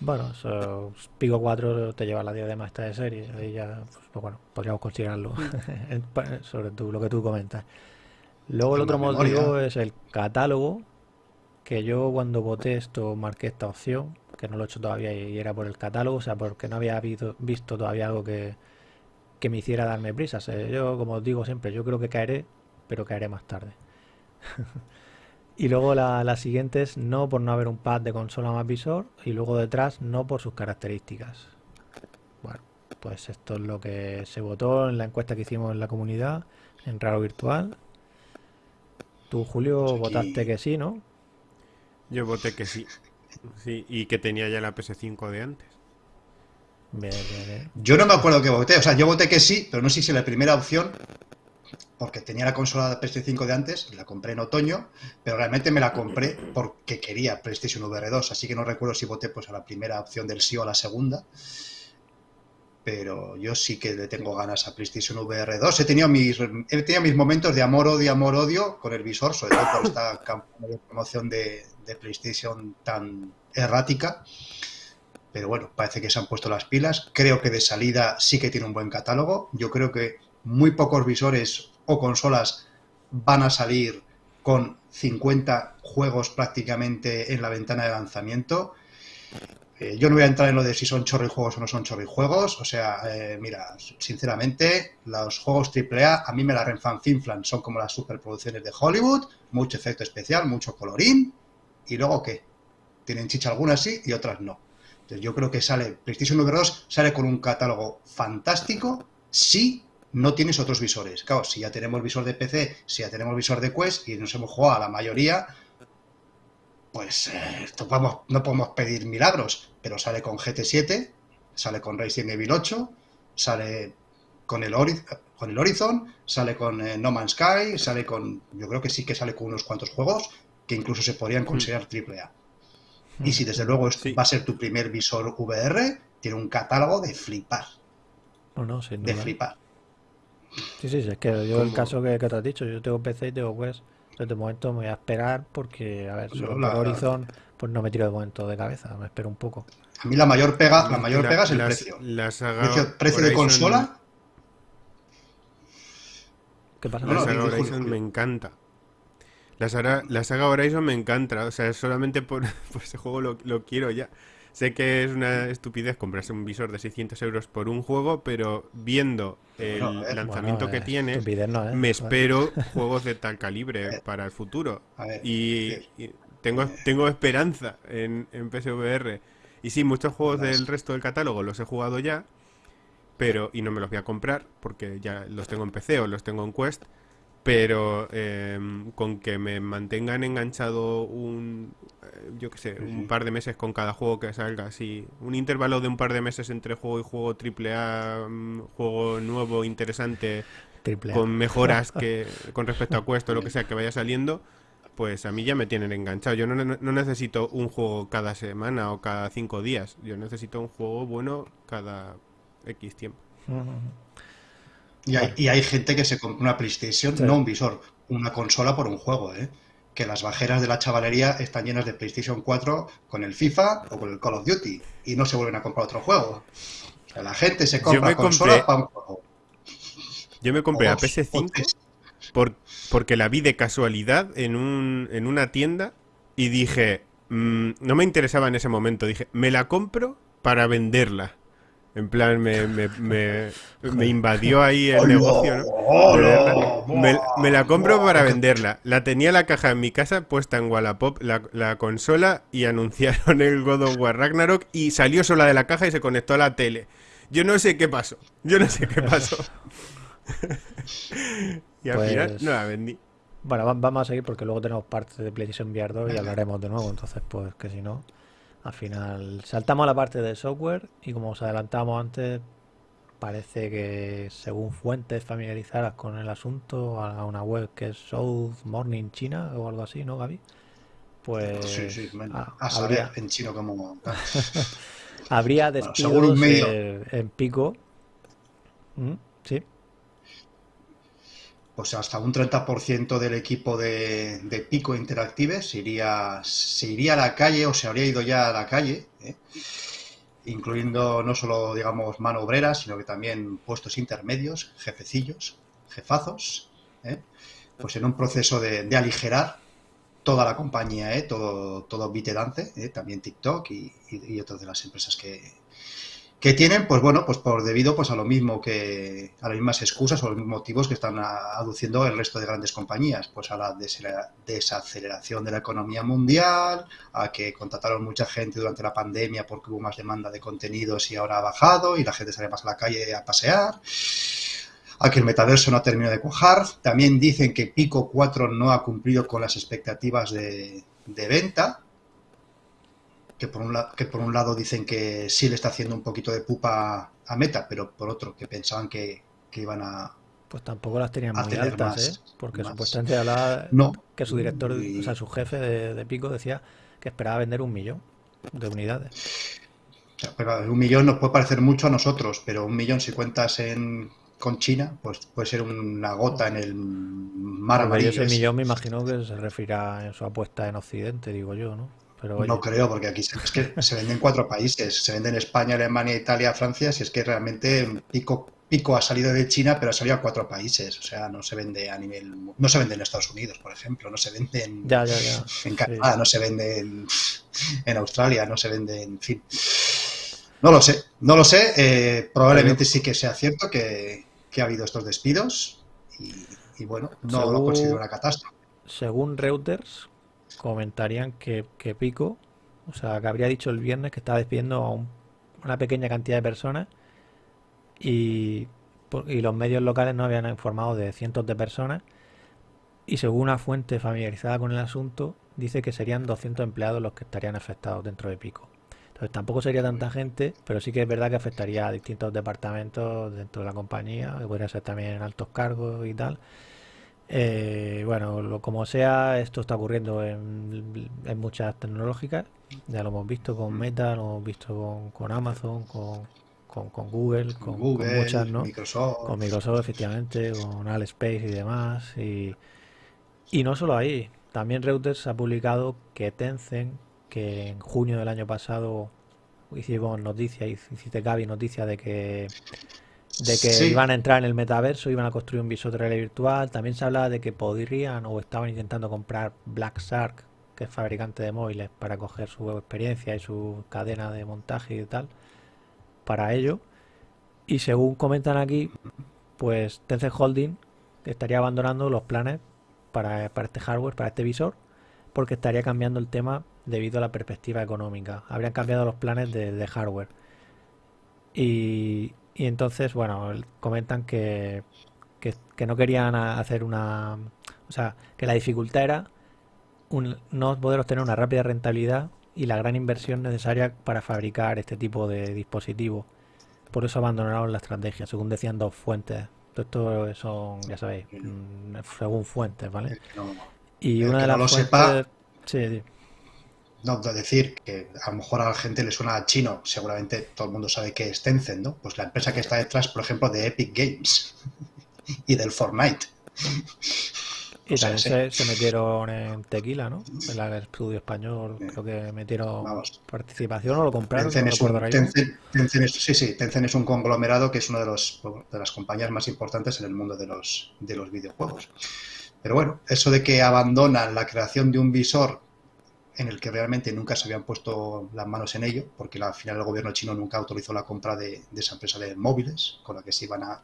Bueno, so, Pico 4 te lleva la diadema esta de serie, ahí ya, pues, bueno, podríamos considerarlo, sobre tú, lo que tú comentas. Luego el otro motivo es el catálogo, que yo cuando voté esto marqué esta opción, que no lo he hecho todavía y era por el catálogo, o sea, porque no había visto todavía algo que, que me hiciera darme prisas. yo, como os digo siempre, yo creo que caeré, pero caeré más tarde. y luego la, la, siguiente es no por no haber un pad de consola más visor y luego detrás no por sus características. Bueno, pues esto es lo que se votó en la encuesta que hicimos en la comunidad, en Raro Virtual. Tú, Julio, pues votaste que sí, ¿no? Yo voté que sí. Sí, y que tenía ya la PS5 de antes. Yo no me acuerdo que voté, o sea, yo voté que sí, pero no sé si la primera opción, porque tenía la consola de PS5 de antes, la compré en otoño, pero realmente me la compré porque quería PlayStation VR 2, así que no recuerdo si voté pues a la primera opción del sí o a la segunda. Pero yo sí que le tengo ganas a PlayStation VR 2. He tenido mis, he tenido mis momentos de amor, odio, amor, odio con el visor, sobre todo por esta campaña de promoción de, de PlayStation tan errática pero bueno, parece que se han puesto las pilas. Creo que de salida sí que tiene un buen catálogo. Yo creo que muy pocos visores o consolas van a salir con 50 juegos prácticamente en la ventana de lanzamiento. Eh, yo no voy a entrar en lo de si son juegos o no son juegos. O sea, eh, mira, sinceramente, los juegos AAA a mí me la renfanfinflan. Son como las superproducciones de Hollywood, mucho efecto especial, mucho colorín. ¿Y luego qué? Tienen chicha algunas sí y otras no yo creo que sale, PlayStation VR 2 sale con un catálogo fantástico si no tienes otros visores. Claro, si ya tenemos visor de PC, si ya tenemos visor de Quest y nos hemos jugado a la mayoría, pues eh, no podemos pedir milagros, pero sale con GT7, sale con Resident Evil 8, sale con el, con el Horizon, sale con eh, No Man's Sky, sale con, yo creo que sí que sale con unos cuantos juegos que incluso se podrían mm. considerar AAA. Y si desde luego va a ser tu primer visor VR, tiene un catálogo de flipar. No, no, De flipar. Sí, sí, es que yo el caso que, te has dicho, yo tengo PC y tengo Quest. Desde momento me voy a esperar porque, a ver, solo la, Horizon, pues no me tiro de momento de cabeza, me espero un poco. A mí la mayor pega, la mayor pega es el precio. precio, precio de consola. ¿Qué pasa? La Horizon me encanta. La saga, la saga Horizon me encanta, o sea, solamente por, ese juego lo, quiero ya. Sé que es una estupidez comprarse un visor de 600 euros por un juego, pero viendo el lanzamiento que tiene, me espero juegos de tal calibre para el futuro. y, tengo, tengo esperanza en, en PSVR. Y sí, muchos juegos del resto del catálogo los he jugado ya, pero y no me los voy a comprar porque ya los tengo en PC o los tengo en Quest pero em, con que me mantengan enganchado un eh, yo qué sé un par de meses con cada juego que salga así un intervalo de un par de meses entre juego y juego triple A mm, juego nuevo interesante con mejoras que con respecto a Quest o lo que sea que vaya saliendo pues a mí ya me tienen enganchado. Yo no, no necesito un juego cada semana o cada cinco días. Yo necesito un juego bueno cada X tiempo y hay, gente que se compra una PlayStation, no un visor, una consola por un juego, ¿eh? Que las bajeras de la chavalería están llenas de PlayStation 4 con el FIFA o con el Call of Duty y no se vuelven a comprar otro juego. O sea, la gente se compra consola para un juego. Yo me compré a PS5 por, porque la vi de casualidad en, un, en una tienda y dije, mm, no me interesaba en ese momento, dije, me la compro para venderla. En plan, me, me, me, invadió ahí el negocio, ¿no? me, la compro para venderla. La tenía la caja en mi casa puesta en Wallapop, la, la consola, y anunciaron el God of War Ragnarok y salió sola de la caja y se conectó a la tele. Yo no sé qué pasó. Yo no sé qué pasó. y al final pues no la vendí. Bueno, vamos a seguir porque luego tenemos parte de PlayStation VR 2 y hablaremos de nuevo. Entonces, pues que si no. Al final saltamos a la parte de software y como os adelantamos antes, parece que según fuentes familiarizadas con el asunto, a una web que es South Morning China o algo así, ¿no, Gaby? Pues sí, sí, a saber en chino como... habría despidos en pico. ¿Mm? Sí pues hasta un 30% del equipo de, Pico Interactive se iría, se iría a la calle o se habría ido ya a la calle, ¿eh? incluyendo no solo, digamos, mano obrera, sino que también puestos intermedios, jefecillos, jefazos, ¿eh? pues en un proceso de, aligerar toda la compañía, ¿eh? todo, todo BitDance, también TikTok y, y otras de las empresas que, que tienen, pues bueno, pues por debido pues a lo mismo que a las mismas excusas o los mismos motivos que están aduciendo el resto de grandes compañías, pues a la desaceleración de la economía mundial, a que contrataron mucha gente durante la pandemia porque hubo más demanda de contenidos y ahora ha bajado y la gente sale más a la calle a pasear, a que el metaverso no ha terminado de cuajar. También dicen que Pico 4 no ha cumplido con las expectativas de, de venta, que por, un que por un lado dicen que sí le está haciendo un poquito de pupa a Meta, pero por otro que pensaban que, iban a... Pues tampoco las tenían muy altas, ¿eh? Porque supuestamente hablaba no, que su director, o sea, su jefe de, Pico decía que esperaba vender un millón de unidades. pero un millón nos puede parecer mucho a nosotros, pero un millón si cuentas en, con China, pues puede ser una gota en el mar amarillo. Ese millón me imagino que se refiere en su apuesta en Occidente, digo yo, ¿no? No creo, porque aquí es que se vende en cuatro países. Se vende en España, Alemania, Italia, Francia. Si es que realmente Pico, Pico ha salido de China, pero ha salido a cuatro países. O sea, no se vende a nivel. No se vende en Estados Unidos, por ejemplo. No se vende en, en Canadá, no se vende en, Australia, no se vende en. fin. No lo sé, no lo sé. Eh, probablemente sí que sea cierto que, ha habido estos despidos. Y, bueno, no lo considero una catástrofe. Según Reuters, comentarían que, Pico, o sea, que habría dicho el viernes que estaba despidiendo a una pequeña cantidad de personas y, los medios locales no habían informado de cientos de personas y según una fuente familiarizada con el asunto, dice que serían 200 empleados los que estarían afectados dentro de Pico. Entonces tampoco sería tanta gente, pero sí que es verdad que afectaría a distintos departamentos dentro de la compañía, que podría ser también altos cargos y tal. Eh, bueno, lo, como sea, esto está ocurriendo en, muchas tecnológicas. Ya lo hemos visto con Meta, lo hemos visto con, Amazon, con, con, Google, con, muchas, ¿no? Microsoft. Con Microsoft, efectivamente, con Space y demás. Y, y no solo ahí, también Reuters ha publicado que Tencent, que en junio del año pasado hicimos noticia, hiciste Gaby noticia de que de que iban a entrar en el metaverso, iban a construir un visor de realidad virtual. También se hablaba de que podrían o estaban intentando comprar Black Shark, que es fabricante de móviles, para coger su experiencia y su cadena de montaje y tal, para ello. Y según comentan aquí, pues Tencent Holding estaría abandonando los planes para, este hardware, para este visor, porque estaría cambiando el tema debido a la perspectiva económica. Habrían cambiado los planes de, hardware. Y, y, entonces, bueno, comentan que, que, no querían hacer una... O sea, que la dificultad era no poder obtener una rápida rentabilidad y la gran inversión necesaria para fabricar este tipo de dispositivos. Por eso abandonaron la estrategia, según decían dos fuentes. Esto son, ya sabéis, mm, según fuentes, ¿vale? y una de las no fuentes... Sepa, sí, No, decir que a lo mejor a la gente le suena chino, seguramente todo el mundo sabe que es Tencent, ¿no? Pues la empresa que está detrás, por ejemplo, de Epic Games y del Fortnite. Y también se, metieron en Tequila, ¿no? En el estudio español, creo que metieron participación o lo compraron. Tencent, es un, sí, sí, Tencent es un conglomerado que es una de, los, de las compañías más importantes en el mundo de los, de los videojuegos. Pero bueno, eso de que abandonan la creación de un visor en el que realmente nunca se habían puesto las manos en ello, porque al final el gobierno chino nunca autorizó la compra de, de esa empresa de móviles con la que se iban a...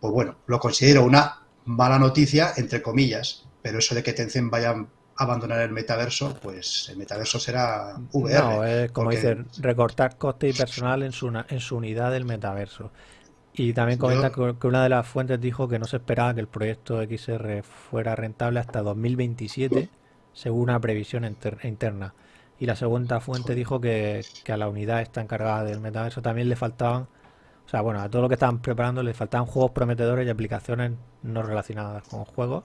Pues bueno, lo considero una mala noticia, entre comillas, pero eso de que Tencent vaya a abandonar el metaverso, pues el metaverso será VR. No, es como dicen, recortar coste y personal en su, en su unidad del metaverso. Y también comenta que una de las fuentes dijo que no se esperaba que el proyecto XR fuera rentable hasta 2027, según una previsión interna. Y la segunda fuente dijo que, que a la unidad esta encargada del metaverso también le faltaban o sea, bueno, a todo lo que estaban preparando le faltaban juegos prometedores y aplicaciones no relacionadas con juegos.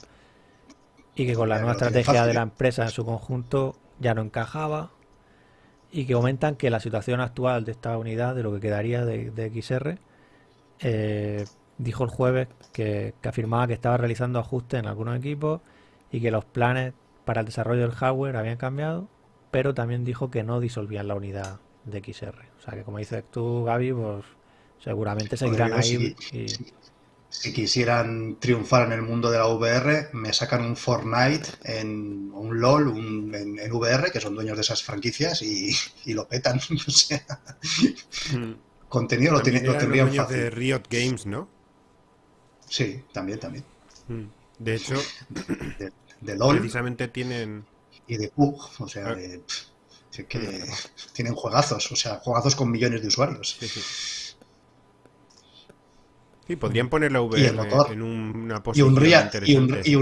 Y que con la nueva estrategia de la empresa en su conjunto ya no encajaba. Y que comentan que la situación actual de esta unidad, de lo que quedaría de, XR, eh, dijo el jueves que, que afirmaba que estaba realizando ajustes en algunos equipos y que los planes para el desarrollo del hardware habían cambiado, pero también dijo que no disolvían la unidad de XR. O sea que como dices tú, Gaby, pues Seguramente seguirán ahí. Si, quisieran triunfar en el mundo de la VR, me sacan un Fortnite, en un LOL, un, en, VR, que son dueños de esas franquicias, y, lo petan. o sea, hmm. contenido lo, lo tendrían fácil. de Riot Games, ¿no? Sí, también, también. Hmm. De hecho, de, LOL. Precisamente tienen. Y de PUG, o sea, ah. que hmm. tienen juegazos, o sea, juegazos con millones de usuarios. Sí, sí. Sí, podrían poner la VR en una posición y un Real, y un, y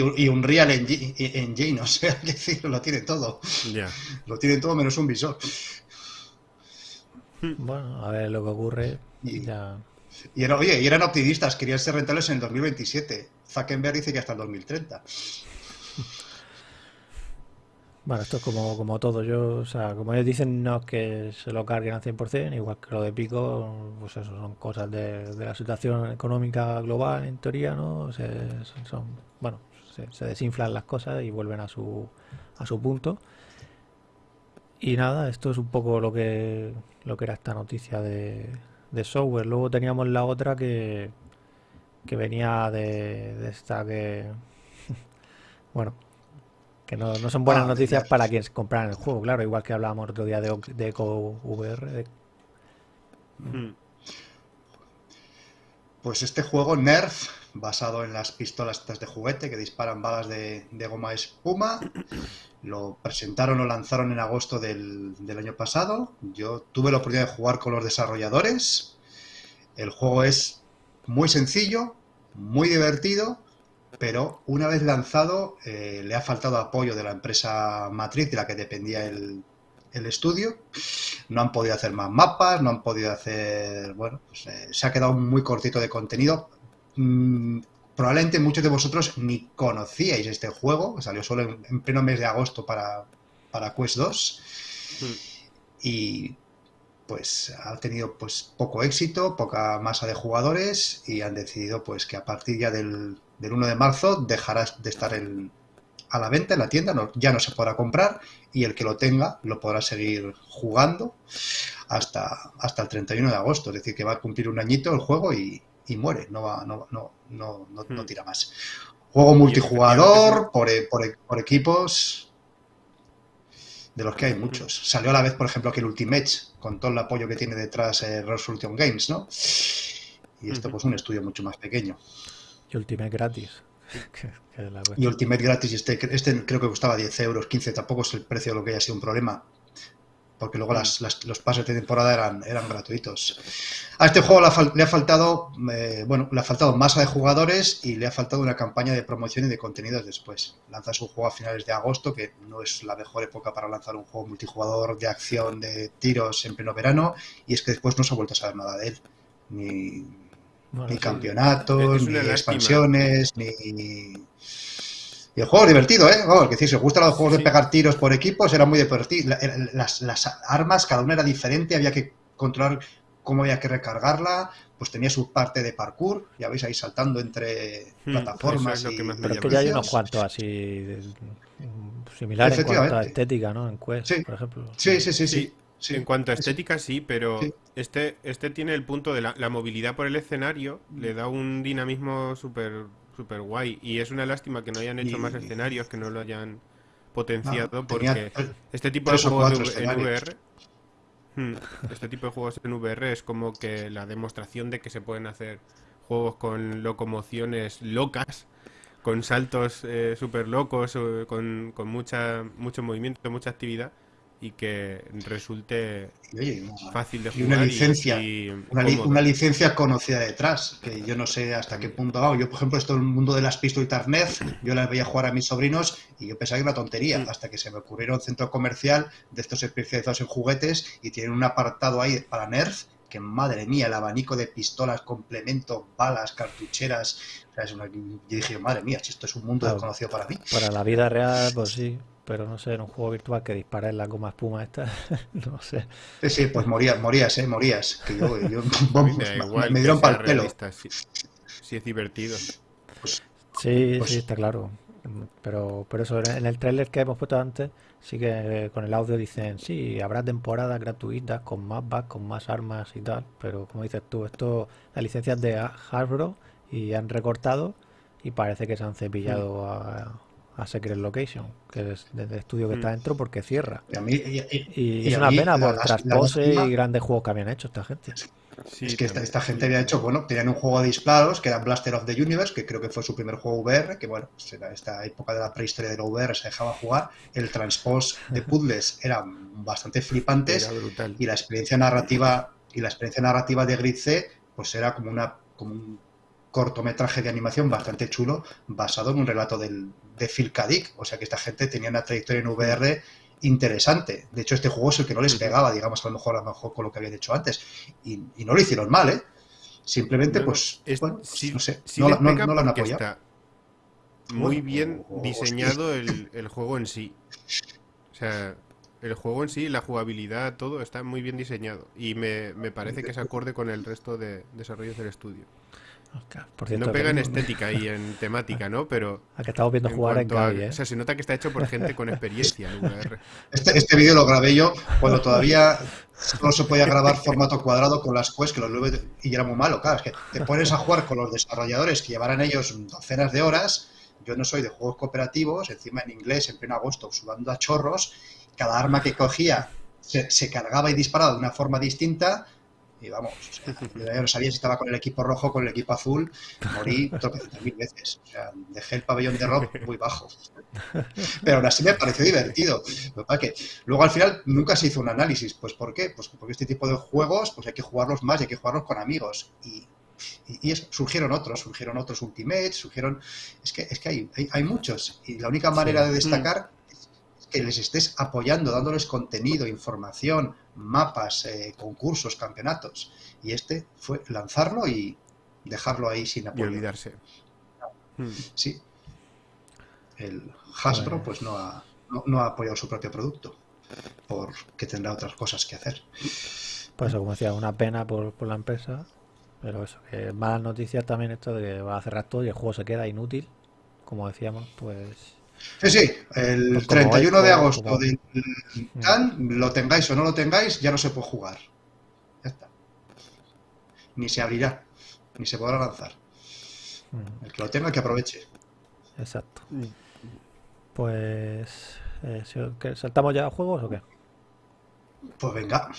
un, y un, Real Engine, o sea, decir, lo tiene todo. Lo tiene todo menos un visor. Bueno, a ver lo que ocurre. Y, y, oye, y eran optimistas, querían ser rentables en el 2027. Zuckerberg dice que hasta el 2030. Bueno, esto es como, como todo. Yo, o sea, como ellos dicen, no es que se lo carguen al 100%, igual que lo de Pico, pues eso son cosas de, la situación económica global, en teoría, ¿no? Se, son, bueno, se, desinflan las cosas y vuelven a su, a su punto. Y nada, esto es un poco lo que, lo que era esta noticia de, de software. Luego teníamos la otra que, que venía de, de esta que, bueno, que no, son buenas ah, noticias para quienes compran el juego, claro, igual que hablábamos otro día de, de Eco VR. Hmm. Pues este juego, Nerf, basado en las pistolas de juguete que disparan balas de, goma espuma, lo presentaron o lanzaron en agosto del, del año pasado. Yo tuve la oportunidad de jugar con los desarrolladores. El juego es muy sencillo, muy divertido pero una vez lanzado eh, le ha faltado apoyo de la empresa matriz de la que dependía el, estudio. No han podido hacer más mapas, no han podido hacer... Bueno, pues, eh, se ha quedado muy cortito de contenido. Mm, probablemente muchos de vosotros ni conocíais este juego, salió solo en, pleno mes de agosto para, para Quest 2. Hmm. Y pues ha tenido pues poco éxito, poca masa de jugadores y han decidido pues que a partir ya del del 1 de marzo dejará de estar a la venta en la tienda, no, ya no se podrá comprar y el que lo tenga lo podrá seguir jugando hasta, hasta el 31 de agosto. Es decir, que va a cumplir un añito el juego y, muere, no, va, no, no, no, no, hmm. tira más. Juego multijugador por, por, por, equipos. de los que hay muchos. Salió a la vez, por ejemplo, que el Ultimate, con todo el apoyo que tiene detrás eh, Resolution Games, ¿no? Y esto, pues, un estudio mucho más pequeño. Y Ultimate gratis. y Ultimate gratis, este, este creo que costaba 10 euros, 15, tampoco es el precio de lo que haya sido un problema porque luego mm. los pases de temporada eran, eran gratuitos. A este juego le ha, faltado, eh, bueno, le ha faltado masa de jugadores y le ha faltado una campaña de promoción y de contenidos después. Lanzas un juego a finales de agosto, que no es la mejor época para lanzar un juego multijugador de acción, de tiros en pleno verano, y es que después no se ha vuelto a saber nada de él. Ni, ni campeonatos, ni expansiones, ni y el juego divertido, ¿eh? Oh, que si os gustan los juegos de pegar tiros por equipos, era muy divertido. Las, las, armas, cada una era diferente, había que controlar cómo había que recargarla, pues tenía su parte de parkour, ya veis ahí saltando entre hmm, plataformas. y... Pero es que ya hay unos cuantos así similares en cuanto a estética, ¿no? En Quest, por ejemplo. Sí, sí, sí, sí. En cuanto a estética, sí, pero este, este tiene el punto de la, la movilidad por el escenario, le da un dinamismo súper súper guay. Y es una lástima que no hayan hecho más escenarios, que no lo hayan potenciado, porque este tipo de juegos en VR... Hmm, este tipo de juegos en VR es como que la demostración de que se pueden hacer juegos con locomociones locas, con saltos eh, súper locos, con, con mucha, mucho movimiento, mucha actividad y que resulte fácil de jugar. Y una licencia, una, licencia conocida detrás, que yo no sé hasta qué punto va. Yo, por ejemplo, esto en el mundo de las pistolitas Nerf, yo las veía jugar a mis sobrinos y yo pensaba que era una tontería, mm. hasta que se me ocurrieron centro comercial de estos especializados en juguetes y tienen un apartado ahí para Nerf que madre mía, el abanico de pistolas, complemento, balas, cartucheras. yo dije, madre mía, si esto es un mundo desconocido para mí. Para la vida real, pues sí, pero no sé, en un juego virtual que dispara en la goma espuma esta, no sé. Sí, sí, pues morías, morías, eh, morías. Que yo, yo me, dieron para el pelo. Si, es divertido. Pues, sí, pues sí, está claro. Pero, pero eso, en el trailer que hemos puesto antes, sí que con el audio dicen, sí, habrá temporadas gratuitas con más bugs, con más armas y tal, pero como dices tú, esto, las licencias de Hasbro y han recortado y parece que se han cepillado a, a Secret Location, que es del estudio que está mm. dentro porque cierra. Y, es una pena por traspose y grandes juegos que habían hecho esta gente. es que esta, gente había hecho, bueno, tenían un juego de disparos que era Blaster of the Universe, que creo que fue su primer juego VR, que bueno, pues en esta época de la prehistoria de la VR se dejaba jugar. El transpose de puzzles eran bastante flipantes y la experiencia narrativa y la experiencia narrativa de Grid C pues era como una como un cortometraje de animación bastante chulo basado en un relato del, de Phil O sea que esta gente tenía una trayectoria en VR interesante. De hecho, este juego es el que no les pegaba, digamos, a lo mejor, a lo mejor con lo que habían hecho antes. Y, no lo hicieron mal, ¿eh? Simplemente, pues, bueno, no sé, no, lo han apoyado. muy bien diseñado el, el, juego en sí. O sea, el juego en sí, la jugabilidad, todo está muy bien diseñado. Y me, me parece que se acorde con el resto de desarrollos del estudio no pega en estética y en temática, ¿no? Pero. A que estamos viendo jugar en Gaby, ¿eh? O sea, se nota que está hecho por gente con experiencia VR. Este, este vídeo lo grabé yo cuando todavía no se podía grabar formato cuadrado con las quests, que los y era muy malo. Claro, es que te pones a jugar con los desarrolladores que llevarán ellos docenas de horas. Yo no soy de juegos cooperativos, encima en inglés, en pleno agosto, sudando a chorros. Cada arma que cogía se, se cargaba y disparaba de una forma distinta y vamos, yo ya no sabía si estaba con el equipo rojo o con el equipo azul, morí mil veces. O sea, dejé el pabellón de rock muy bajo. Pero aún así me pareció divertido. Que luego al final nunca se hizo un análisis. ¿Pues por qué? Pues porque este tipo de juegos pues hay que jugarlos más y hay que jugarlos con amigos. Y, y, surgieron otros, surgieron otros Ultimates, surgieron... Es que, es que hay, hay, muchos. Y la única manera de destacar que les estés apoyando, dándoles contenido, información, mapas, eh, concursos, campeonatos. Y este fue lanzarlo y dejarlo ahí sin apoyo. Y olvidarse. Hmm. Sí. El Hasbro pues no ha, no, ha apoyado su propio producto porque tendrá otras cosas que hacer. Pues como decía, una pena por, por la empresa, pero eso, que malas noticias también esto de que va a cerrar todo y el juego se queda inútil, como decíamos, pues Sí, sí, el 31 pues de agosto del TAN, lo tengáis o no lo tengáis, ya no se puede jugar. Ya está. Ni se abrirá, ni se podrá lanzar. El que lo tenga, que aproveche. Exacto. Pues Eh, ¿Saltamos ya a juegos o qué? Pues venga.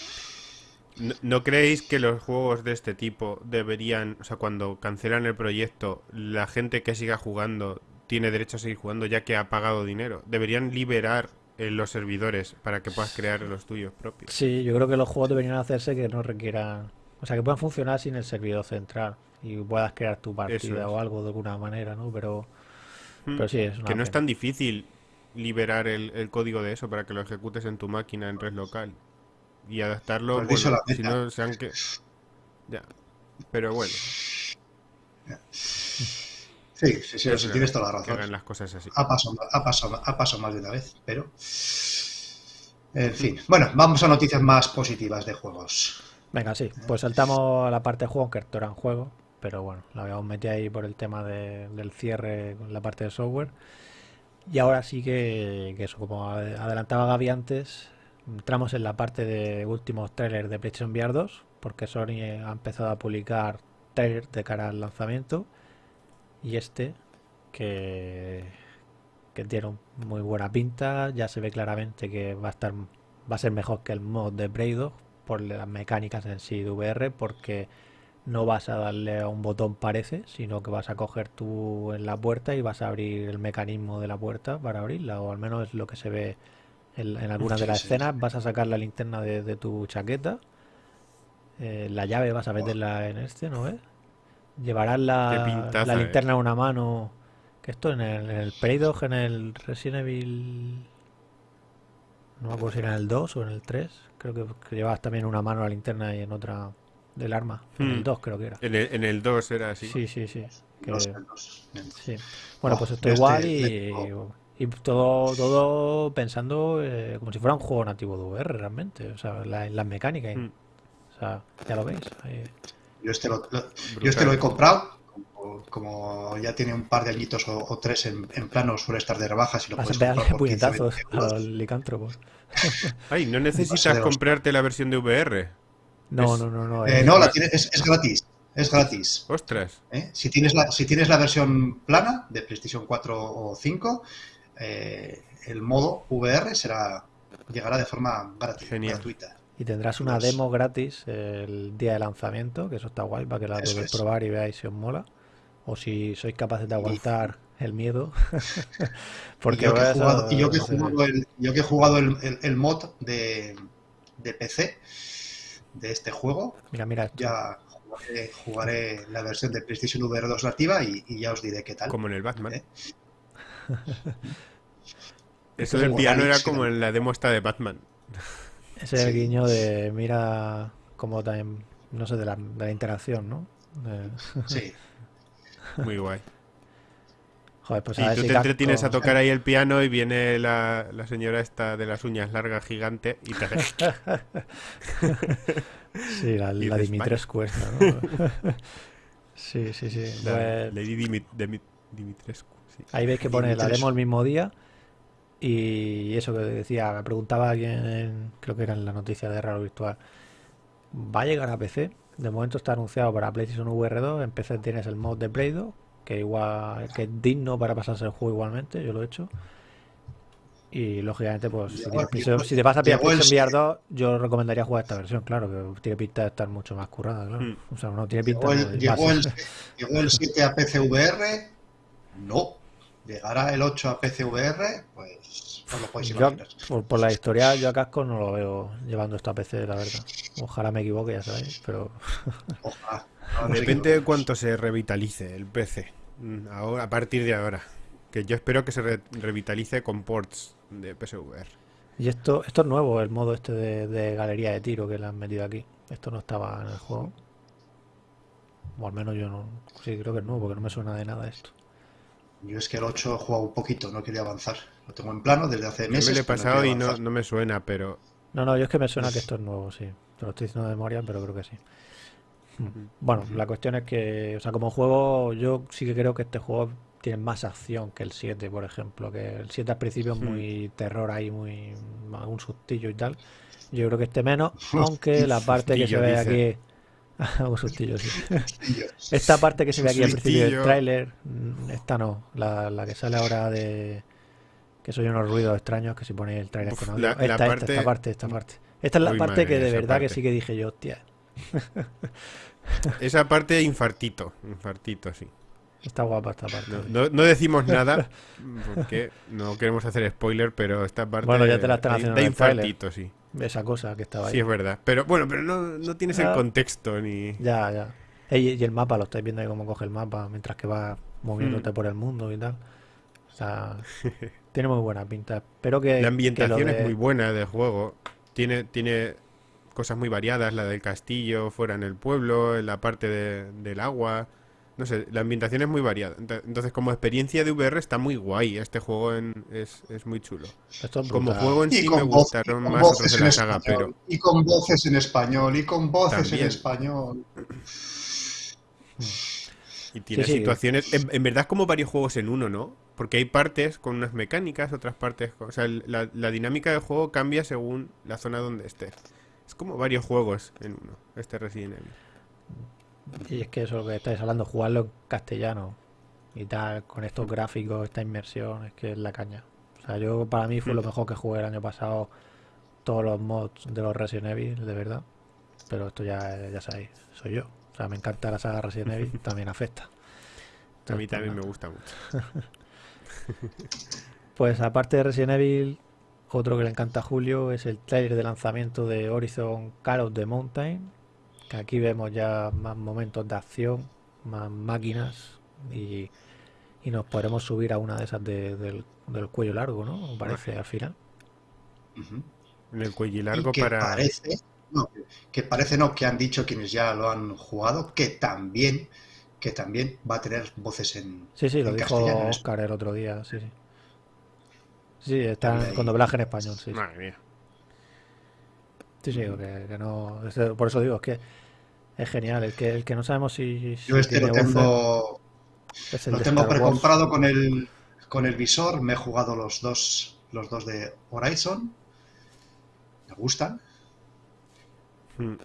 ¿No, creéis que los juegos de este tipo deberían, o sea, cuando cancelan el proyecto, la gente que siga jugando tiene derecho a seguir jugando ya que ha pagado dinero? ¿Deberían liberar eh, los servidores para que puedas crear los tuyos propios? Sí, yo creo que los juegos deberían hacerse que no requieran, o sea, que puedan funcionar sin el servidor central y puedas crear tu partida o algo de alguna manera, ¿no? Pero, hmm. pero sí, es Que no es tan difícil liberar el, el código de eso para que lo ejecutes en tu máquina en red local y adaptarlo. Pues si no sean que. Ya. Pero bueno. Sí, sí, sí, tienes toda la razón. las cosas así. Ha pasado, ha, pasado, ha pasado más de una vez, pero. En fin. Bueno, vamos a noticias más positivas de juegos. Venga, sí. Pues saltamos a la parte de juego, que esto era un juego. Pero bueno, la habíamos metido ahí por el tema de, del cierre con la parte de software. Y ahora sí que, que eso, como adelantaba Gaby antes, entramos en la parte de últimos trailers de PlayStation VR 2, porque Sony ha empezado a publicar trailers de cara al lanzamiento. Y este, que, que tiene muy buena pinta, ya se ve claramente que va a estar va a ser mejor que el mod de Braid por las mecánicas en sí de VR, porque no vas a darle a un botón parece, sino que vas a coger tú en la puerta y vas a abrir el mecanismo de la puerta para abrirla, o al menos es lo que se ve en, algunas de las escenas vas a sacar la linterna de, tu chaqueta. Eh, la llave vas a meterla en este, ¿no ves? Llevarás la, la linterna en una mano. Que esto en el, en el en el Resident Evil. No me acuerdo si era en el 2 o en el 3. Creo que, llevabas también una mano la linterna y en otra del arma. En el 2 hmm. creo que era. En el, 2 era así. Sí, sí, sí. sí. Bueno, pues esto igual y. Y todo, todo pensando eh, como si fuera un juego nativo de VR realmente, o sea, las mecánicas. Mm. O sea, ya lo veis. Yo, este lo, yo este lo he comprado, como, ya tiene un par de añitos o, tres en, plano, suele estar de rebajas y lo puedes comprar por puñetazos al licántropo. Ay, ¿no necesitas comprarte la versión de VR? No, no, no, no. Eh, no, la tiene, es, es gratis. Es gratis. Ostras. ¿Eh? Si, tienes la, si tienes la versión plana de PlayStation 4 o 5, eh, el modo VR será llegará de forma gratuita. Y tendrás una demo gratis el día de lanzamiento, que eso está guay para que la podéis probar y veáis si os mola. O si sois capaces de aguantar el miedo. Porque yo, que he jugado, yo, que he jugado el, mod de, de, PC de este juego, mira, mira ya jugaré, la versión de PlayStation VR 2 nativa y, ya os diré qué tal. Como en el Batman. ¿Eh? Eso del piano era como en la demo esta de Batman. Ese es el guiño de mira como también, no sé, de la, interacción, ¿no? Sí. Muy guay. Joder, pues y tú te entretienes a tocar ahí el piano y viene la, señora esta de las uñas largas gigante y te sí, la, la Dimitrescu esta, ¿no? sí, sí, sí. La, pues Lady Dimitrescu. Ahí veis que pone la demo el mismo día. Y eso que decía, me preguntaba alguien, creo que era en la noticia de Raro Virtual. ¿Va a llegar a PC? De momento está anunciado para PlayStation VR 2. En PC tienes el mod de Play 2, que igual que es digno para pasarse el juego igualmente. Yo lo he hecho. Y lógicamente, pues si, te vas a pillar PlayStation VR 2, yo recomendaría jugar esta versión, claro, que tiene pinta de estar mucho más currada, claro. Hmm. O sea, no tiene pinta llegó, el, llegó el 7 a PC VR, no llegará el 8 a PCVR, pues no lo podéis imaginar. por, la historia, yo a Casco no lo veo llevando esto a PC, la verdad. Ojalá me equivoque, ya sabéis, pero. Ojalá. Depende de cuánto se revitalice el PC. Mm, ahora, a partir de ahora. Que yo espero que se revitalice con ports de PSVR. Y esto, esto es nuevo, el modo este de, galería de tiro que le han metido aquí. Esto no estaba en el juego. O al menos yo no. Sí, creo que es nuevo, porque no me suena de nada esto. Yo es que el 8 he jugado un poquito, no quería avanzar. Lo tengo en plano desde hace meses. me lo he pasado y no, me suena, pero. No, no, yo es que me suena que esto es nuevo, sí. Te lo estoy diciendo de memoria, pero creo que sí. Bueno, la cuestión es que, o sea, como juego, yo sí que creo que este juego tiene más acción que el 7, por ejemplo. Que el 7 al principio es muy terror ahí, muy. algún sustillo y tal. Yo creo que este menos, aunque la parte que se ve aquí un sustillo, sí. Esta parte que se ve aquí al principio del tráiler, mm, esta no, la, que sale ahora de, Que soy unos ruidos extraños que si ponéis el trailer con audio. esta, esta, esta, parte, esta parte. Esta es la parte que de verdad que sí que dije yo, hostia. esa parte infartito, infartito, sí. Está guapa esta parte. No, decimos nada porque no queremos hacer spoiler, pero esta parte bueno, ya te la están haciendo de infartito, sí. Esa cosa que estaba ahí. Sí, es verdad. Pero bueno, pero no, no tienes el contexto ni. Ya, ya. Y, el mapa, lo estáis viendo ahí cómo coge el mapa mientras que va moviéndote mm. por el mundo y tal. O sea, tiene muy buena pinta. Espero que. La ambientación es muy buena del juego. Tiene, tiene cosas muy variadas, la del castillo, fuera en el pueblo, en la parte del agua. No sé, la ambientación es muy variada. Entonces, como experiencia de VR está muy guay. Este juego es, muy chulo. como juego en sí me gustaron más otros de la saga, pero... Y con voces en español, y con voces en español. Y tiene situaciones... En, verdad es como varios juegos en uno, ¿no? Porque hay partes con unas mecánicas, otras partes... O sea, la, la dinámica del juego cambia según la zona donde estés. Es como varios juegos en uno, este Resident Evil. Y es que eso es lo que estáis hablando, jugarlo en castellano y tal, con estos gráficos, esta inmersión, es que es la caña. O sea, yo para mí fue lo mm. mejor que jugué el año pasado, todos los mods de los Resident Evil, de verdad. Pero esto ya, ya sabéis, soy yo. O sea, me encanta la saga Resident Evil, también afecta. a mí también me gusta mucho. pues aparte de Resident Evil, otro que le encanta a Julio es el trailer de lanzamiento de Horizon Call of the Mountain, aquí vemos ya más momentos de acción, más máquinas y, nos podremos subir a una de esas del, cuello largo, ¿no? Parece al final. En el cuello largo para... Parece, no, que parece no, que han dicho quienes ya lo han jugado, que también que también va a tener voces en Sí, sí, lo dijo Oscar el otro día, sí, sí. Sí, está con doblaje en español, sí. Madre mía. Sí, sí, que, no... Por eso digo, es que es genial, el que, el que no sabemos si... Yo este lo tengo, lo tengo precomprado con el, con el visor, me he jugado los dos, los dos de Horizon, me gustan, hmm.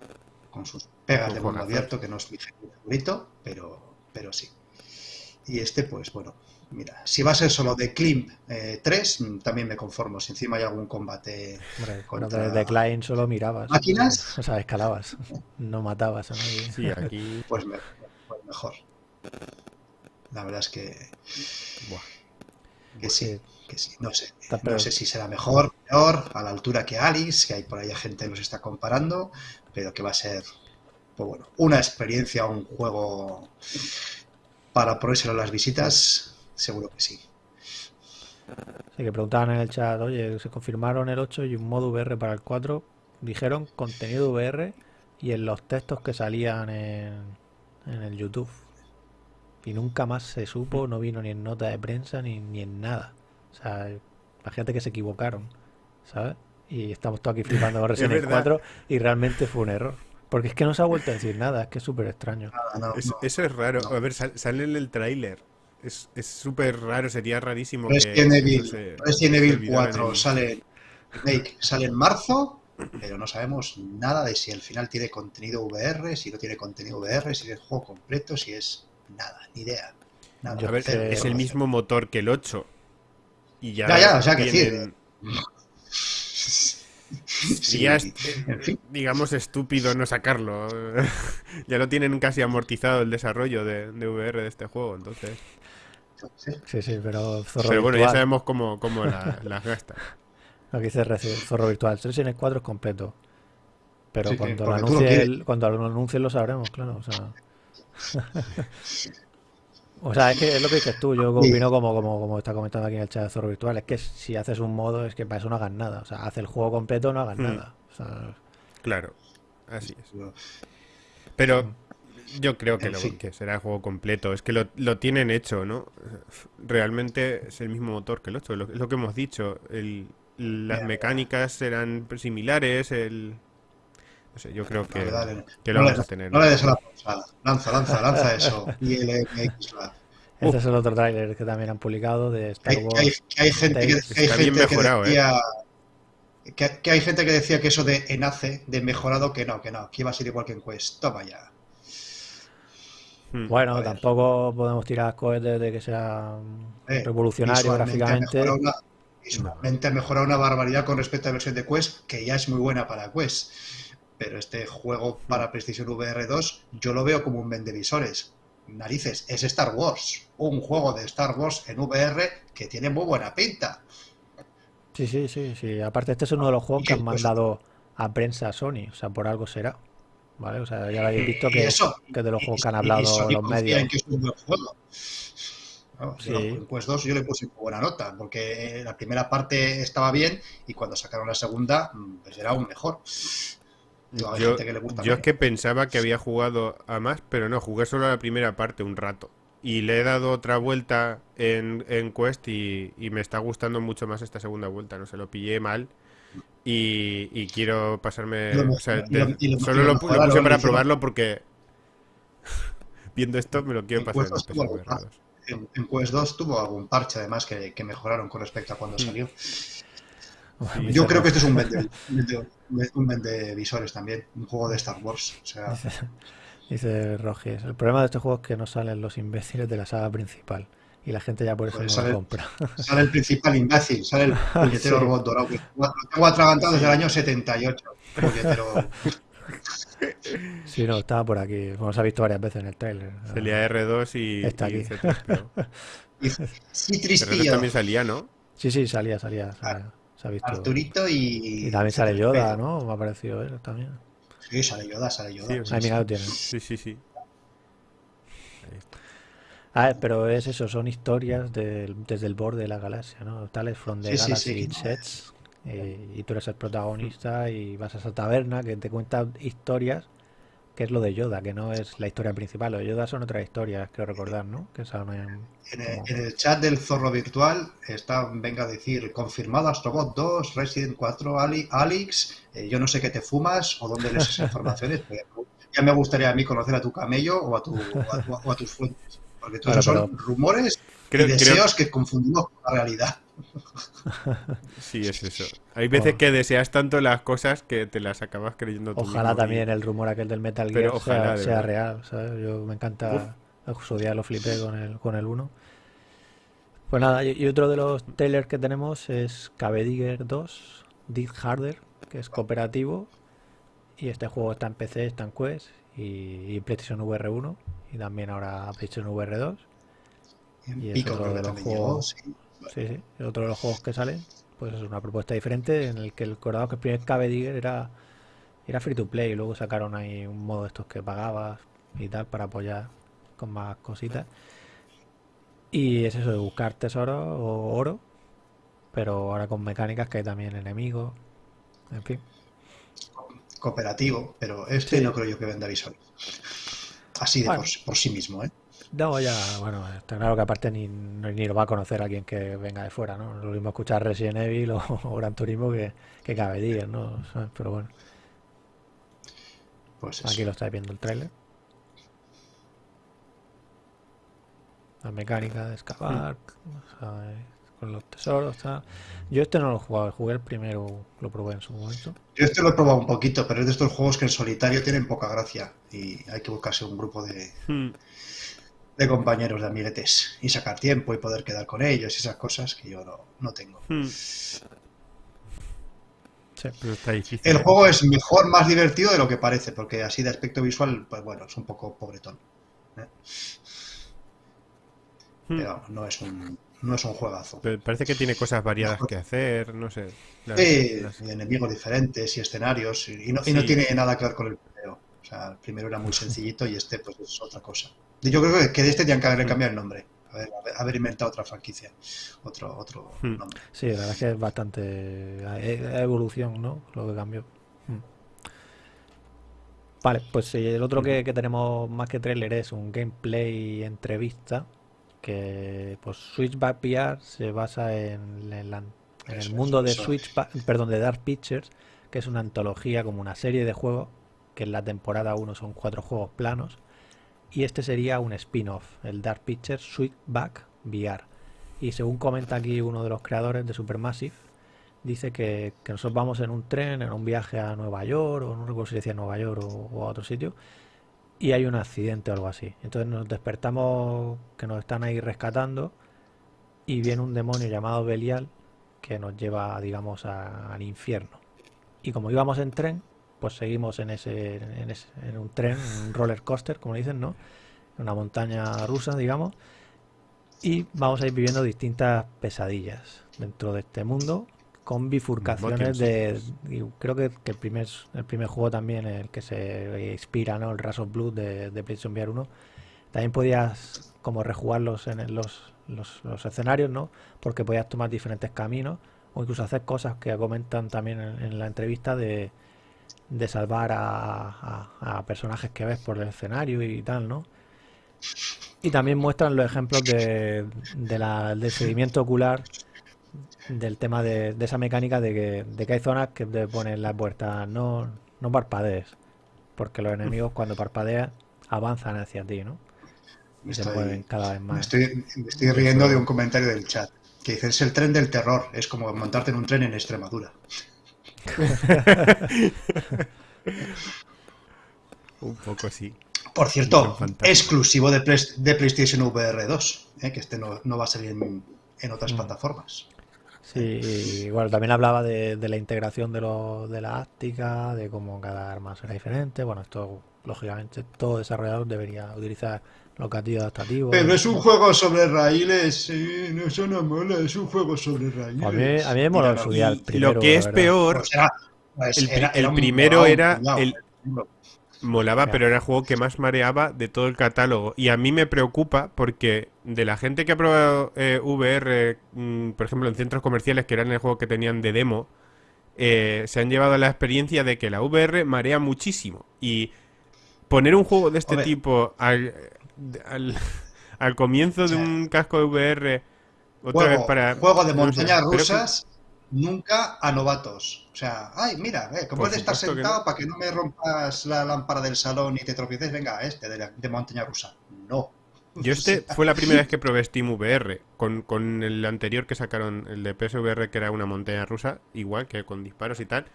con sus pegas de mundo abierto, que no es mi favorito, pero, pero sí. Y este, pues bueno, mira, si va a ser solo de Klimp 3, mm, también me conformo. Si encima hay algún combate. Hombre, contra... de Klein solo mirabas. ¿Máquinas? O sea, escalabas. No matabas a nadie. Sí, aquí. Pues, pues, mejor. La verdad es que. Que sí, que sí. No sé. No sé si será mejor, peor, a la altura que Alice, que hay por ahí gente que nos está comparando, pero que va a ser. Pues bueno, una experiencia, un juego para ponérselo a las visitas, seguro que sí. Sí, que preguntaban en el chat, oye, se confirmaron el 8 y un modo VR para el 4. Dijeron contenido VR y en los textos que salían en, en el YouTube. Y nunca más se supo, no vino ni en nota de prensa ni, ni en nada. O sea, gente que se equivocaron, ¿sabes? Y estamos todos aquí flipando con Resident Evil 4 y realmente fue un error. Porque es que no se ha vuelto a decir nada, es que es súper extraño. eso es raro. A ver, sale en el tráiler. Es súper raro, sería rarísimo. Resident Evil, Resident Evil 4 sale, sale en marzo, pero no sabemos nada de si al final tiene contenido VR, si no tiene contenido VR, si es juego completo, si es nada, ni idea. a ver, es el mismo motor que el 8. Y ya, ya, ya o sea que decir. Sí, ya es, digamos, estúpido no sacarlo. ya lo tienen casi amortizado el desarrollo de, VR de este juego, entonces. Sí, sí, pero Zorro Pero bueno, ya sabemos cómo, cómo las gasta. Lo que dice Zorro Virtual. 3 en el 4 es completo. Pero cuando, lo anuncie cuando lo anuncie lo sabremos, claro. O sea... O sea, es que es lo que dices tú, yo opino como, como, como está comentando aquí en el chat de Zorro Virtual, es que si haces un modo es que para eso no hagas nada. O sea, hace el juego completo no hagas hmm. nada. Claro, así es. Pero yo creo que, lo, que será el juego completo. Es que lo, lo, tienen hecho, ¿no? Realmente es el mismo motor que el 8. Es lo que hemos dicho. El, las mecánicas serán similares, el, yo creo que, lo vamos a tener. No le des la pausada. Lanza, lanza, lanza eso. Y el Este es el otro tráiler que también han publicado de Star Wars. Que hay, gente, que, hay gente que decía, ¿eh? que, hay gente que decía que eso de enace, de mejorado, que no, que no, que iba a ser igual que en Quest. Toma ya. Hmm. Bueno, tampoco podemos tirar cohetes de que sea eh, revolucionario gráficamente visualmente ha mejorado una barbaridad con respecto a la versión de Quest, que ya es muy buena para Quest. Pero este juego para PlayStation VR 2 yo lo veo como un vendevisores. Narices, es Star Wars. Un juego de Star Wars en VR que tiene muy buena pinta. Sí, sí, sí, sí. Aparte este es uno de los juegos que han mandado a prensa Sony, o sea, por algo será. ¿Vale? O sea, ya lo habéis visto que, que de los juegos que han hablado los medios. Que es un buen juego. En Quest 2 yo le puse buena nota, porque la primera parte estaba bien y cuando sacaron la segunda, mm, pues era aún mejor. Yo, yo es que pensaba que había jugado a más, pero no, jugué solo la primera parte un rato. Y le he dado otra vuelta en, en Quest y, me está gustando mucho más esta segunda vuelta. No se lo pillé mal y, quiero pasarme. solo lo, puse para probarlo porque viendo esto me lo quiero pasar en, en, Quest 2 tuvo algún parche además que, mejoraron con respecto a cuando mm. salió. Yo creo que este es un vende, un vende visores también, un juego de Star Wars. O sea... Dice, Rogers, el problema de este juego es que no salen los imbéciles de la saga principal y la gente ya por eso pues no lo compra. Sale el principal imbécil, sale el puñetero robot dorado. lo tengo atragantado desde el año 78. Sí, no, estaba por aquí. Como se ha visto varias veces en el trailer. Salía R2 y. Está aquí. sí, tristillo. también salía, ¿no? Sí, sí, salía, salía. Se ha visto. Arturito y. Y también sale Yoda, ¿no? Me ha parecido él también. Sí, sale Yoda, sale Yoda. Sí, mira, lo tiene. Sí, sí, sí. Ah, pero es eso, son historias desde el borde de la galaxia, ¿no? Tales from the Galaxy Sets. Eh, y tú eres el protagonista y vas a esa taberna que te cuenta historias, que es lo de Yoda, que no es la historia principal. Lo de Yoda son otras historias, creo recordar, ¿no? Que en, el, chat del zorro virtual está, venga a decir, confirmado Astrobot 2, Resident 4, Ali, Alex, eh, yo no sé qué te fumas o dónde lees esas informaciones. ya me gustaría a mí conocer a tu camello o a, tu, o a tus fuentes. Porque todos son rumores y deseos que confundimos con la realidad. Sí, es eso. Hay veces que deseas tanto las cosas que te las acabas creyendo tú Ojalá también el rumor aquel del Metal Gear sea, real, Yo me encanta, su día lo flipé con el, con el 1. Pues nada, y, otro de los trailers que tenemos es Digger 2, Dig Harder, que es cooperativo. Y este juego está en PC, está en Quest y, y PlayStation VR 1 y también ahora PlayStation VR 2. Y es otro de los juegos. Sí. otro de los juegos que salen. Pues es una propuesta diferente en el que el corazón que el primer Cave Digger era, era free to play. Y luego sacaron ahí un modo de estos que pagabas y tal para apoyar con más cositas. Y es eso de buscar tesoro o oro. Pero ahora con mecánicas que hay también enemigos. En fin. Cooperativo, pero este no creo yo que venda visual así de por, sí mismo, ¿eh? No, ya, bueno, está claro que aparte ni, ni lo va a conocer alguien que venga de fuera, ¿no? Lo mismo escuchar Resident Evil o, Gran Turismo que, que cabe día, ¿no? Pero bueno. Pues Aquí lo estáis viendo el trailer. La mecánica de excavar, con los tesoros. Yo este no lo he jugado, jugué el primero, lo probé en su momento. Yo este lo he probado un poquito, pero es de estos juegos que en solitario tienen poca gracia y hay que buscarse un grupo de, hmm. de compañeros, de amiguetes y sacar tiempo y poder quedar con ellos y esas cosas que yo no, tengo. Hmm. El juego es mejor, más divertido de lo que parece, porque así de aspecto visual, pues bueno, es un poco pobretón. ¿eh? Hmm. Pero no es un no es un juegazo. parece que tiene cosas variadas que hacer, no sé. sí, enemigos diferentes y escenarios, y no, tiene nada que ver con el primero. O sea, el primero era muy sencillito y este pues es otra cosa. Yo creo que de este tienen que haber cambiado el nombre. Haber, haber inventado otra franquicia, otro, otro mm. nombre. Sí, la verdad es que es bastante evolución, ¿no? Lo que cambió. Mm. Vale, pues el otro que, que tenemos más que trailer es un gameplay entrevista que pues Switchback VR se basa en, el mundo de Switchback, perdón, de Dark Pictures, que es una antología como una serie de juegos, que en la temporada 1 son cuatro juegos planos, y este sería un spin-off, el Dark Pictures Switchback VR. Y según comenta aquí uno de los creadores de Supermassive, dice que, nosotros vamos en un tren, en un viaje a Nueva York, o no recuerdo si decía Nueva York o a otro sitio, y hay un accidente o algo así. Entonces nos despertamos que nos están ahí rescatando y viene un demonio llamado Belial que nos lleva, digamos, al infierno. Y como íbamos en tren, pues seguimos en ese, en, un tren, un roller coaster, como dicen, ¿no? Una montaña rusa, digamos. Y vamos a ir viviendo distintas pesadillas dentro de este mundo con bifurcaciones de creo que, el primer el primer juego también el que se inspira no el Ras of Blood de, de PlayStation VR 1 también podías como rejugarlos en los, los, escenarios no porque podías tomar diferentes caminos o incluso hacer cosas que comentan también en, la entrevista de, de salvar a, personajes que ves por el escenario y tal no y también muestran los ejemplos de, de la, del seguimiento ocular del tema de, esa mecánica de que, de que hay zonas que te ponen las puertas, no, no parpadees, porque los enemigos cuando parpadean avanzan hacia ti, ¿no? Y se mueven cada vez más. Me estoy, estoy riendo de un comentario del chat que dice, es el tren del terror, es como montarte en un tren en Extremadura. un poco sí. Por cierto, exclusivo de, de, PlayStation VR 2, ¿eh? que este no, va a salir en, en otras mm. plataformas. Sí, igual también hablaba de, la integración de, lo, de la áptica, de cómo cada arma será diferente. Bueno, esto, lógicamente, todo desarrollador debería utilizar los gatillos adaptativos. Pero es un juego sobre raíles, sí, no, eso no mola, es un juego sobre raíles. A mí, a mí me mola el primero. Lo que es peor, pues el, primero era el, Molaba, pero era el juego que más mareaba de todo el catálogo. Y a mí me preocupa porque de la gente que ha probado eh, VR, mm, por ejemplo, en centros comerciales, que eran el juego que tenían de demo, eh, se han llevado la experiencia de que la VR marea muchísimo. Y poner un juego de este tipo al, al, comienzo de un casco de VR, otra vez para. Juego de montañas rusas nunca a novatos. O sea, ay, mira, eh, como puedes estar sentado para que no me rompas la lámpara del salón y te tropieces, venga, este de, montaña rusa. No. Yo este fue la primera vez que probé Steam VR, con, con, el anterior que sacaron, el de PSVR, que era una montaña rusa, igual que con disparos y tal.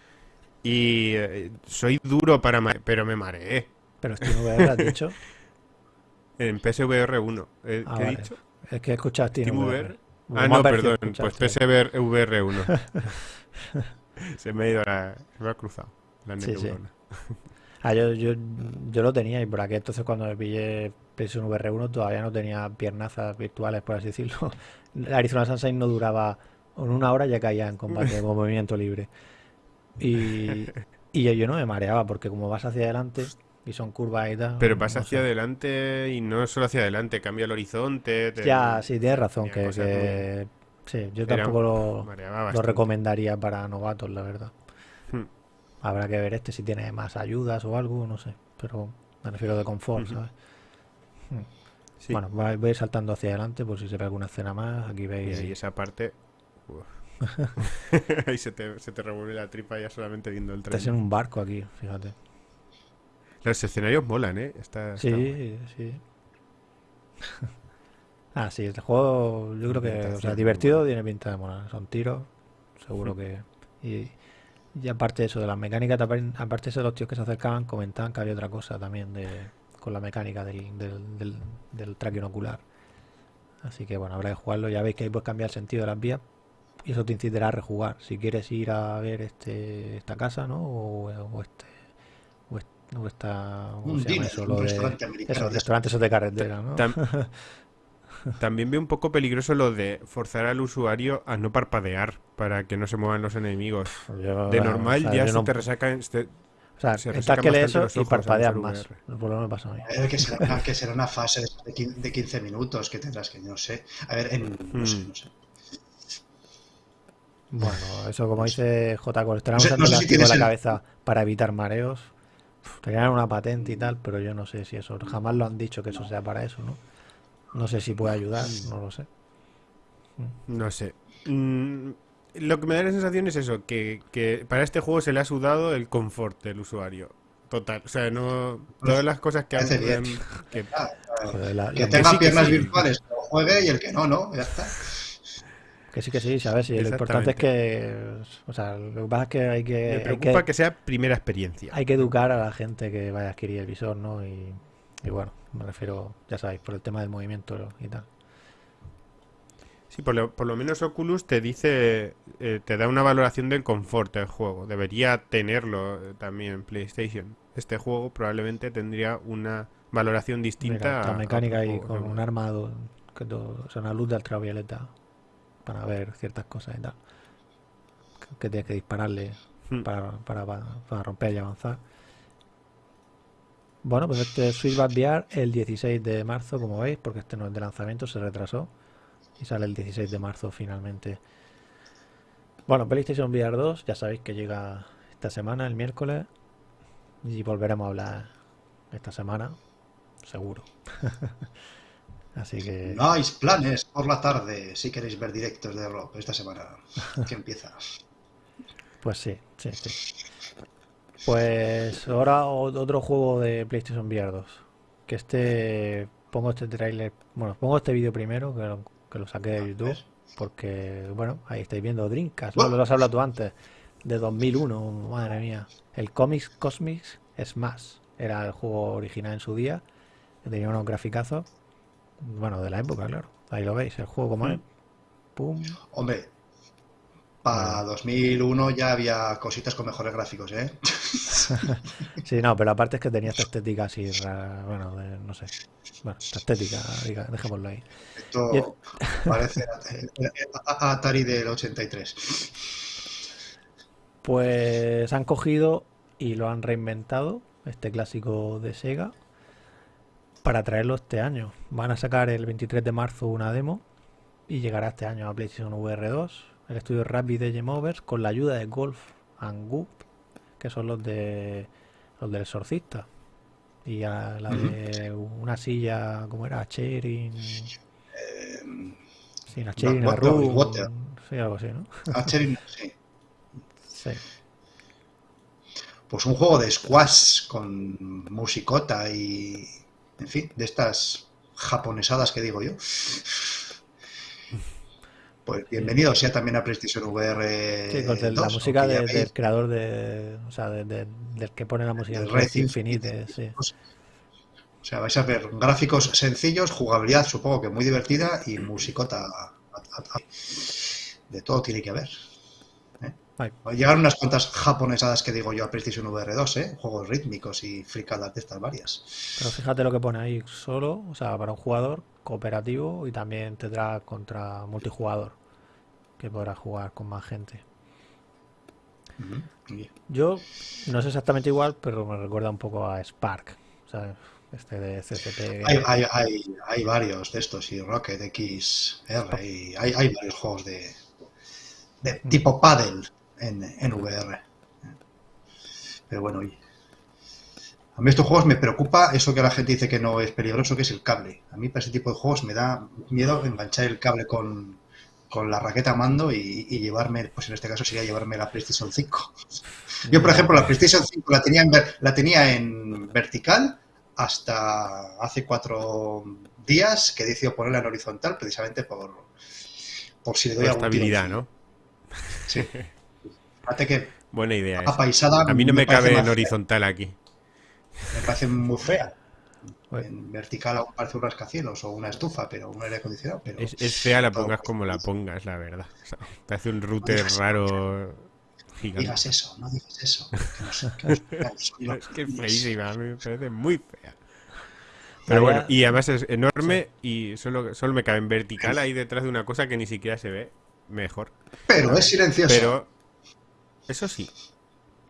Y eh, soy duro para... pero me mareé. ¿Pero Steam VR has dicho? en PSVR 1. Eh, ah, ¿Qué he dicho? Es que he escuchado Steam, VR. Ah, no, perdón, pues PSVR 1. se me ha ido la... Se me ha cruzado la sí, sí. Ah, yo, yo, yo, lo tenía y por aquí entonces cuando me pillé PSVR VR 1 todavía no tenía piernazas virtuales, por así decirlo. Arizona Sunshine no duraba en una hora ya caía en combate con movimiento libre. Y, y yo no me mareaba porque como vas hacia adelante y son curvas y tal. Pero pasa hacia adelante y no solo hacia adelante, cambia el horizonte. Ya, sí, tienes razón. Que, Sí, yo tampoco lo, lo, recomendaría para novatos, la verdad. Hmm. Habrá que ver este si tiene más ayudas o algo, no sé. Pero me refiero de confort, ¿sabes? Hmm. Bueno, voy a ir saltando hacia adelante por si se ve alguna escena más. Aquí veis. Y esa parte. Ahí se te, se te revuelve la tripa ya solamente viendo el tren. Estás en un barco aquí, fíjate. Los escenarios molan, ¿eh? sí, sí. ah, sí, este juego yo creo que, o sea, divertido tiene pinta de molar. Son tiros, seguro que... Y, y aparte de eso, de las mecánicas, aparte de eso, los tíos que se acercaban comentaban que había otra cosa también de, con la mecánica del, del, del, tracking ocular. Así que bueno, habrá que jugarlo. Ya veis que ahí puedes cambiar el sentido de las vías y eso te incitará a rejugar. Si quieres ir a ver este esta casa, ¿no? o este no está. Un restaurante Esos restaurantes de carretera, ¿no? También veo un poco peligroso lo de forzar al usuario a no parpadear para que no se muevan los enemigos. de normal ya se te resaca. Este, o sea, está que lees eso y parpadear más. Por lo me pasa a mí. que, será, que será una fase de 15 minutos que tendrás que, no sé. A ver, en, no, sé, mm. no sé. Bueno, eso como dice J. Cole, estarán usando la cabeza para evitar mareos. Tenían una patente y tal, pero yo no sé si eso, jamás lo han dicho que eso sea para eso, ¿no? No sé si puede ayudar, no lo sé. No sé. Mm, lo que me da la sensación es eso, que, que, para este juego se le ha sudado el confort del usuario. Total. O sea, no. Todas las cosas que hacen. Que, que tenga piernas virtuales, que lo juegue y el que no, ¿no? Ya está. Que sí, que sí, sabes. Y lo importante es que. O sea, lo que pasa es que hay que. Me preocupa que, sea primera experiencia. Hay que educar a la gente que vaya a adquirir el visor, ¿no? Y, bueno, me refiero, ya sabéis, por el tema del movimiento y tal. Sí, por lo, menos Oculus te dice, eh, te da una valoración del confort del juego. Debería tenerlo eh, también en PlayStation. Este juego probablemente tendría una valoración distinta. la mecánica y con un armado, que o sea, una luz de ultravioleta para ver ciertas cosas y tal. Que, tienes que dispararle hmm. para, para, para, romper y avanzar. Bueno, pues este Switch va a enviar el 16 de marzo, como veis, porque este no es de lanzamiento, se retrasó. Y sale el 16 de marzo finalmente. Bueno, PlayStation VR 2, ya sabéis que llega esta semana, el miércoles. Y volveremos a hablar esta semana, seguro. Así que. No hay planes por la tarde si queréis ver directos de rock esta semana que empieza. Pues sí, sí, sí. Pues ahora otro juego de PlayStation VR 2. Que este. Pongo este trailer. Bueno, pongo este vídeo primero, que lo, que lo saqué de YouTube. Porque, bueno, ahí estáis viendo Drinkas. Lo has hablado tú antes. De 2001, madre mía. El Comics Cosmics Smash. Era el juego original en su día. Tenía unos graficazos. Bueno, de la época, claro. Ahí lo veis, el juego como es. Pum. Hombre, para 2001 ya había cositas con mejores gráficos, ¿eh? sí, no, pero aparte es que tenía esta estética así, bueno, no sé. Bueno, esta estética, diga, dejémoslo ahí. Esto parece Atari del 83. Pues han cogido y lo han reinventado, este clásico de Sega, para traerlo este año. Van a sacar el 23 de marzo una demo y llegará este año a PlayStation VR 2 el estudio Rapid de Game con la ayuda de Golf and Goop, que son los de los del exorcista. Y a la de una silla, ¿cómo era? Cherin. Eh, sí, una Cherin, Sí, algo así, ¿no? A sí. Sí. Pues un juego de squash con musicota y. En fin, de estas japonesadas que digo yo. Pues bienvenido sea también a PlayStation VR. Sí, con la música del creador de. O sea, del que pone la música del Red Infinite. Sí. O sea, vais a ver gráficos sencillos, jugabilidad supongo que muy divertida y musicota. De todo tiene que haber. ¿eh? Llegaron unas cuantas japonesadas que digo yo a PlayStation VR 2, ¿eh? juegos rítmicos y fricadas de estas varias. Pero fíjate lo que pone ahí, solo, o sea, para un jugador cooperativo y también tendrá contra multijugador, que podrá jugar con más gente. Yo no es exactamente igual, pero me recuerda un poco a Spark, este de CCP. Hay, hay, hay, varios de estos, y Rocket X, R, y hay, hay varios juegos de, de tipo paddle en, en VR. Pero bueno, a mí estos juegos me preocupa eso que la gente dice que no es peligroso, que es el cable. A mí para ese tipo de juegos me da miedo enganchar el cable con, la raqueta mando y, llevarme, pues en este caso sería llevarme la PlayStation 5. Yo, por ejemplo, la PlayStation 5 la tenía en, la tenía en vertical hasta hace cuatro días que decidió ponerla en horizontal precisamente por, por si le doy algún estabilidad, ¿no? Sí. Fíjate que Buena idea. A mí no me, cabe en horizontal aquí. Me parece muy fea. En vertical aún parece un rascacielos o una estufa, pero un aire acondicionado. Pero... Es, fea la pongas como la pongas, la verdad. O parece un router raro. No digas eso, no digas eso. es que es feísima, me parece muy fea. Pero bueno, y además es enorme y solo, solo me cabe en vertical ahí detrás de una cosa que ni siquiera se ve mejor. Pero es silencioso. Pero eso sí,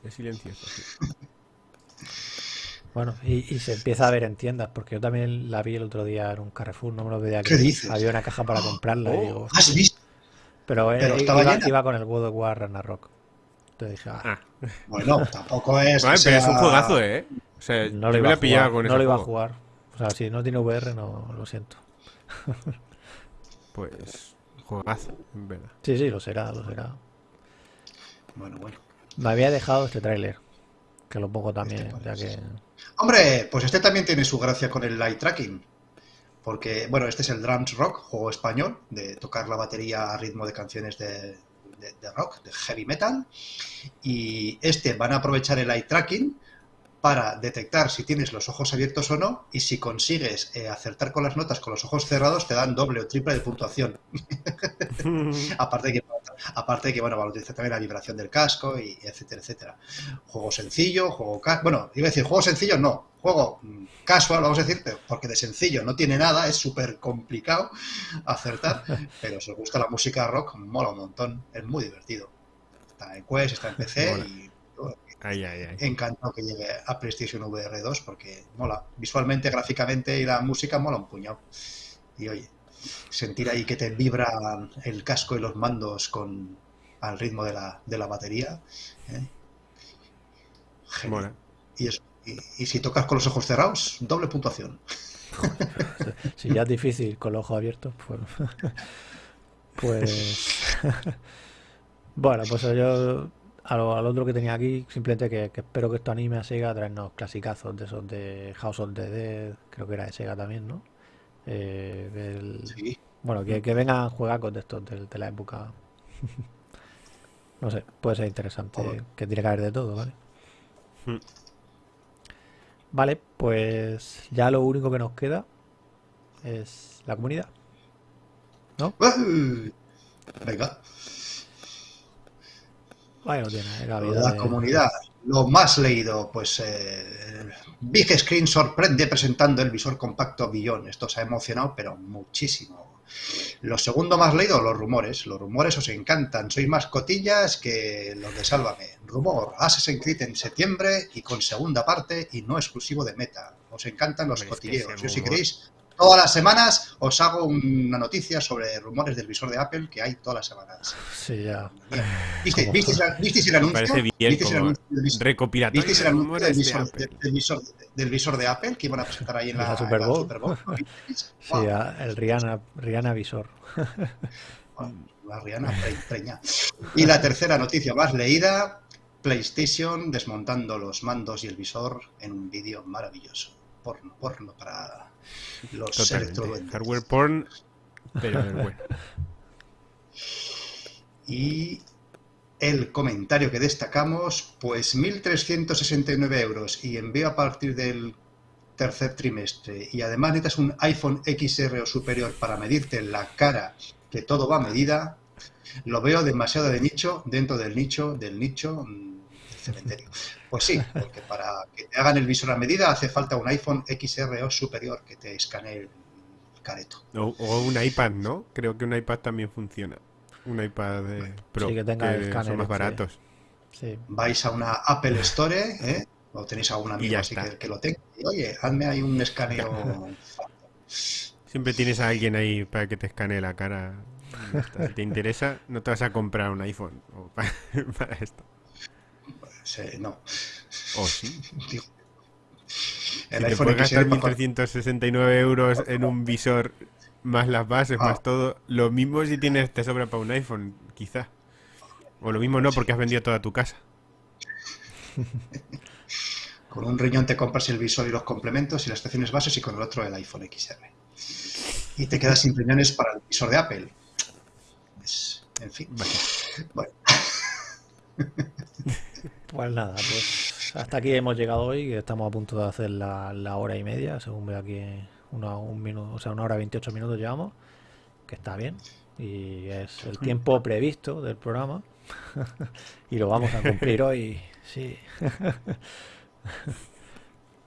es silencioso. Sí. Bueno, y, se empieza a ver en tiendas, porque yo también la vi el otro día en un Carrefour, no me lo veía ¿Qué dices? Había una caja para comprarla. y digo, ¿Has visto? Pero, eh, iba, iba, con el God of War Ragnarok. Entonces dije, ah. ah. Bueno, tampoco es. Vale, pero es un juegazo, ¿eh? O sea, no lo iba a pillar con No lo iba a jugar. O sea, si no tiene VR, no lo siento. pues, juegazo, en verdad. Sí, sí, lo será, lo será. Bueno, bueno. Me había dejado este tráiler, que lo pongo también, este ya que... Hombre, pues este también tiene su gracia con el light tracking. Porque, bueno, este es el Drums Rock, juego español, de tocar la batería a ritmo de canciones de, rock, de heavy metal. Y este van a aprovechar el light tracking para detectar si tienes los ojos abiertos o no y si consigues eh, acertar con las notas con los ojos cerrados te dan doble o triple de puntuación. aparte, que, aparte de que, bueno, va a utilizar también la vibración del casco y etcétera, etcétera. Juego sencillo, juego... Bueno, iba a decir juego sencillo, no. Juego mm, casual, vamos a decir, porque de sencillo no tiene nada, es súper complicado acertar, pero si os gusta la música rock, mola un montón, es muy divertido. Está en Quest, está en PC y Encantado que llegue a PlayStation VR 2 porque mola. Visualmente, gráficamente y la música mola un puñado. Y oye, sentir ahí que te vibra el casco y los mandos con al ritmo de la, de la batería. ¿eh? Y, y, si tocas con los ojos cerrados, doble puntuación. si ya es difícil con los ojos abiertos, pues. pues bueno, pues yo al, otro que tenía aquí, simplemente que, espero que esto anime a Sega a traernos clasicazos de esos de House of the Dead, creo que era de Sega también, ¿no? Eh, sí. Bueno, que, que vengan juegacos de estos de, la época. no sé, puede ser interesante, que tiene que haber de todo, ¿vale? Hmm. Vale, pues ya lo único que nos queda es la comunidad. ¿No? Venga. la, comunidad. Lo más leído, pues eh, Big Screen sorprende presentando el visor compacto Billón. Esto se ha emocionado, pero muchísimo. Lo segundo más leído, los rumores. Los rumores os encantan. Sois más cotillas que los de Sálvame. Rumor, Assassin's Creed en septiembre y con segunda parte y no exclusivo de meta. Os encantan los cotilleos. Yo si queréis Todas las semanas os hago una noticia sobre rumores del visor de Apple que hay todas las semanas. Sí, ya. ¿Viste, ¿visteis, el anuncio? Parece bien ¿Visteis el anuncio del visor, recopilatorio ¿Visteis el anuncio del visor de, del, visor, del visor, de Apple que iban a presentar ahí en la, Super Bowl? Sí, el Rihanna, Rihanna Visor. la Rihanna preña. Y la tercera noticia más leída, PlayStation desmontando los mandos y el visor en un vídeo maravilloso. Porno, porno para los Hardware porn, pero bueno. Y el comentario que destacamos, pues 1.369 euros y envío a partir del tercer trimestre. Y además necesitas un iPhone XR o superior para medirte la cara, que todo va a medida, lo veo demasiado de nicho dentro del nicho del nicho mm, cementerio. Pues sí, porque para que te hagan el visor a medida hace falta un iPhone XR o superior que te escanee el careto. O, un iPad, ¿no? Creo que un iPad también funciona. Un iPad de Pro, que, tenga el son más baratos. Vais a una Apple Store, ¿eh? o tenéis algún amigo así que, lo tenga. Y, oye, hazme ahí un escaneo. Siempre tienes a alguien ahí para que te escanee la cara. Si te interesa, no te vas a comprar un iPhone para esto no. ¿O sí? el si te puedes gastar 1.369 euros en un visor más las bases, más ah. todo, lo mismo si tienes te sobra para un iPhone, quizá. O lo mismo no, porque has vendido toda tu casa. con un riñón te compras el visor y los complementos y las estaciones bases y con el otro el iPhone XR. Y te quedas sin riñones para el visor de Apple. en fin. Bueno. Pues nada, pues hasta aquí hemos llegado hoy, estamos a punto de hacer la, hora y media, según veo aquí una, un minuto, o sea, una hora y 28 minutos llevamos, que está bien, y es el tiempo previsto del programa, y lo vamos a cumplir hoy, sí.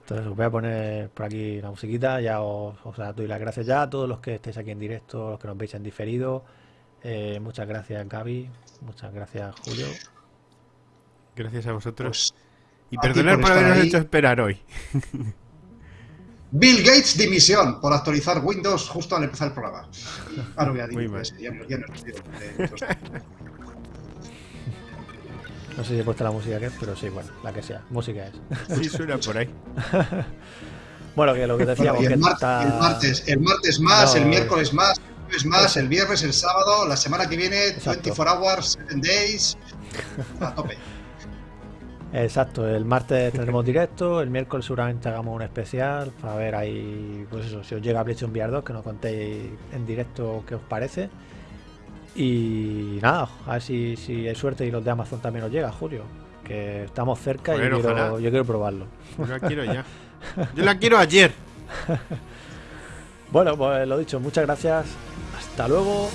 Entonces os voy a poner por aquí la musiquita, ya os, doy las gracias ya a todos los que estéis aquí en directo, los que nos veis en diferido. Eh, muchas gracias Gaby, muchas gracias Julio. Gracias a vosotros. Pues, y perdonar por, habernos hecho esperar hoy. Bill Gates dimisión por actualizar Windows justo al empezar el programa. Ahora voy a. Ya, no, ya no, no sé si he puesto la música que es, pero sí, bueno, la que sea. Música es. Sí, suena por ahí. bueno, que lo que decíamos. el, que está... el, martes, el martes más, el miércoles más, el más, el viernes, el sábado, la semana que viene, 24 hours, 7 days, a tope. Exacto, el martes tendremos directo, el miércoles seguramente hagamos un especial para ver ahí, pues eso, si os llega PlayStation VR 2, que nos contéis en directo qué os parece. Y nada, a ver si, si hay suerte y los de Amazon también os llega, Julio. que estamos cerca y yo quiero probarlo. Yo la quiero ya. Yo la quiero ayer. bueno, pues lo dicho, muchas gracias. Hasta luego.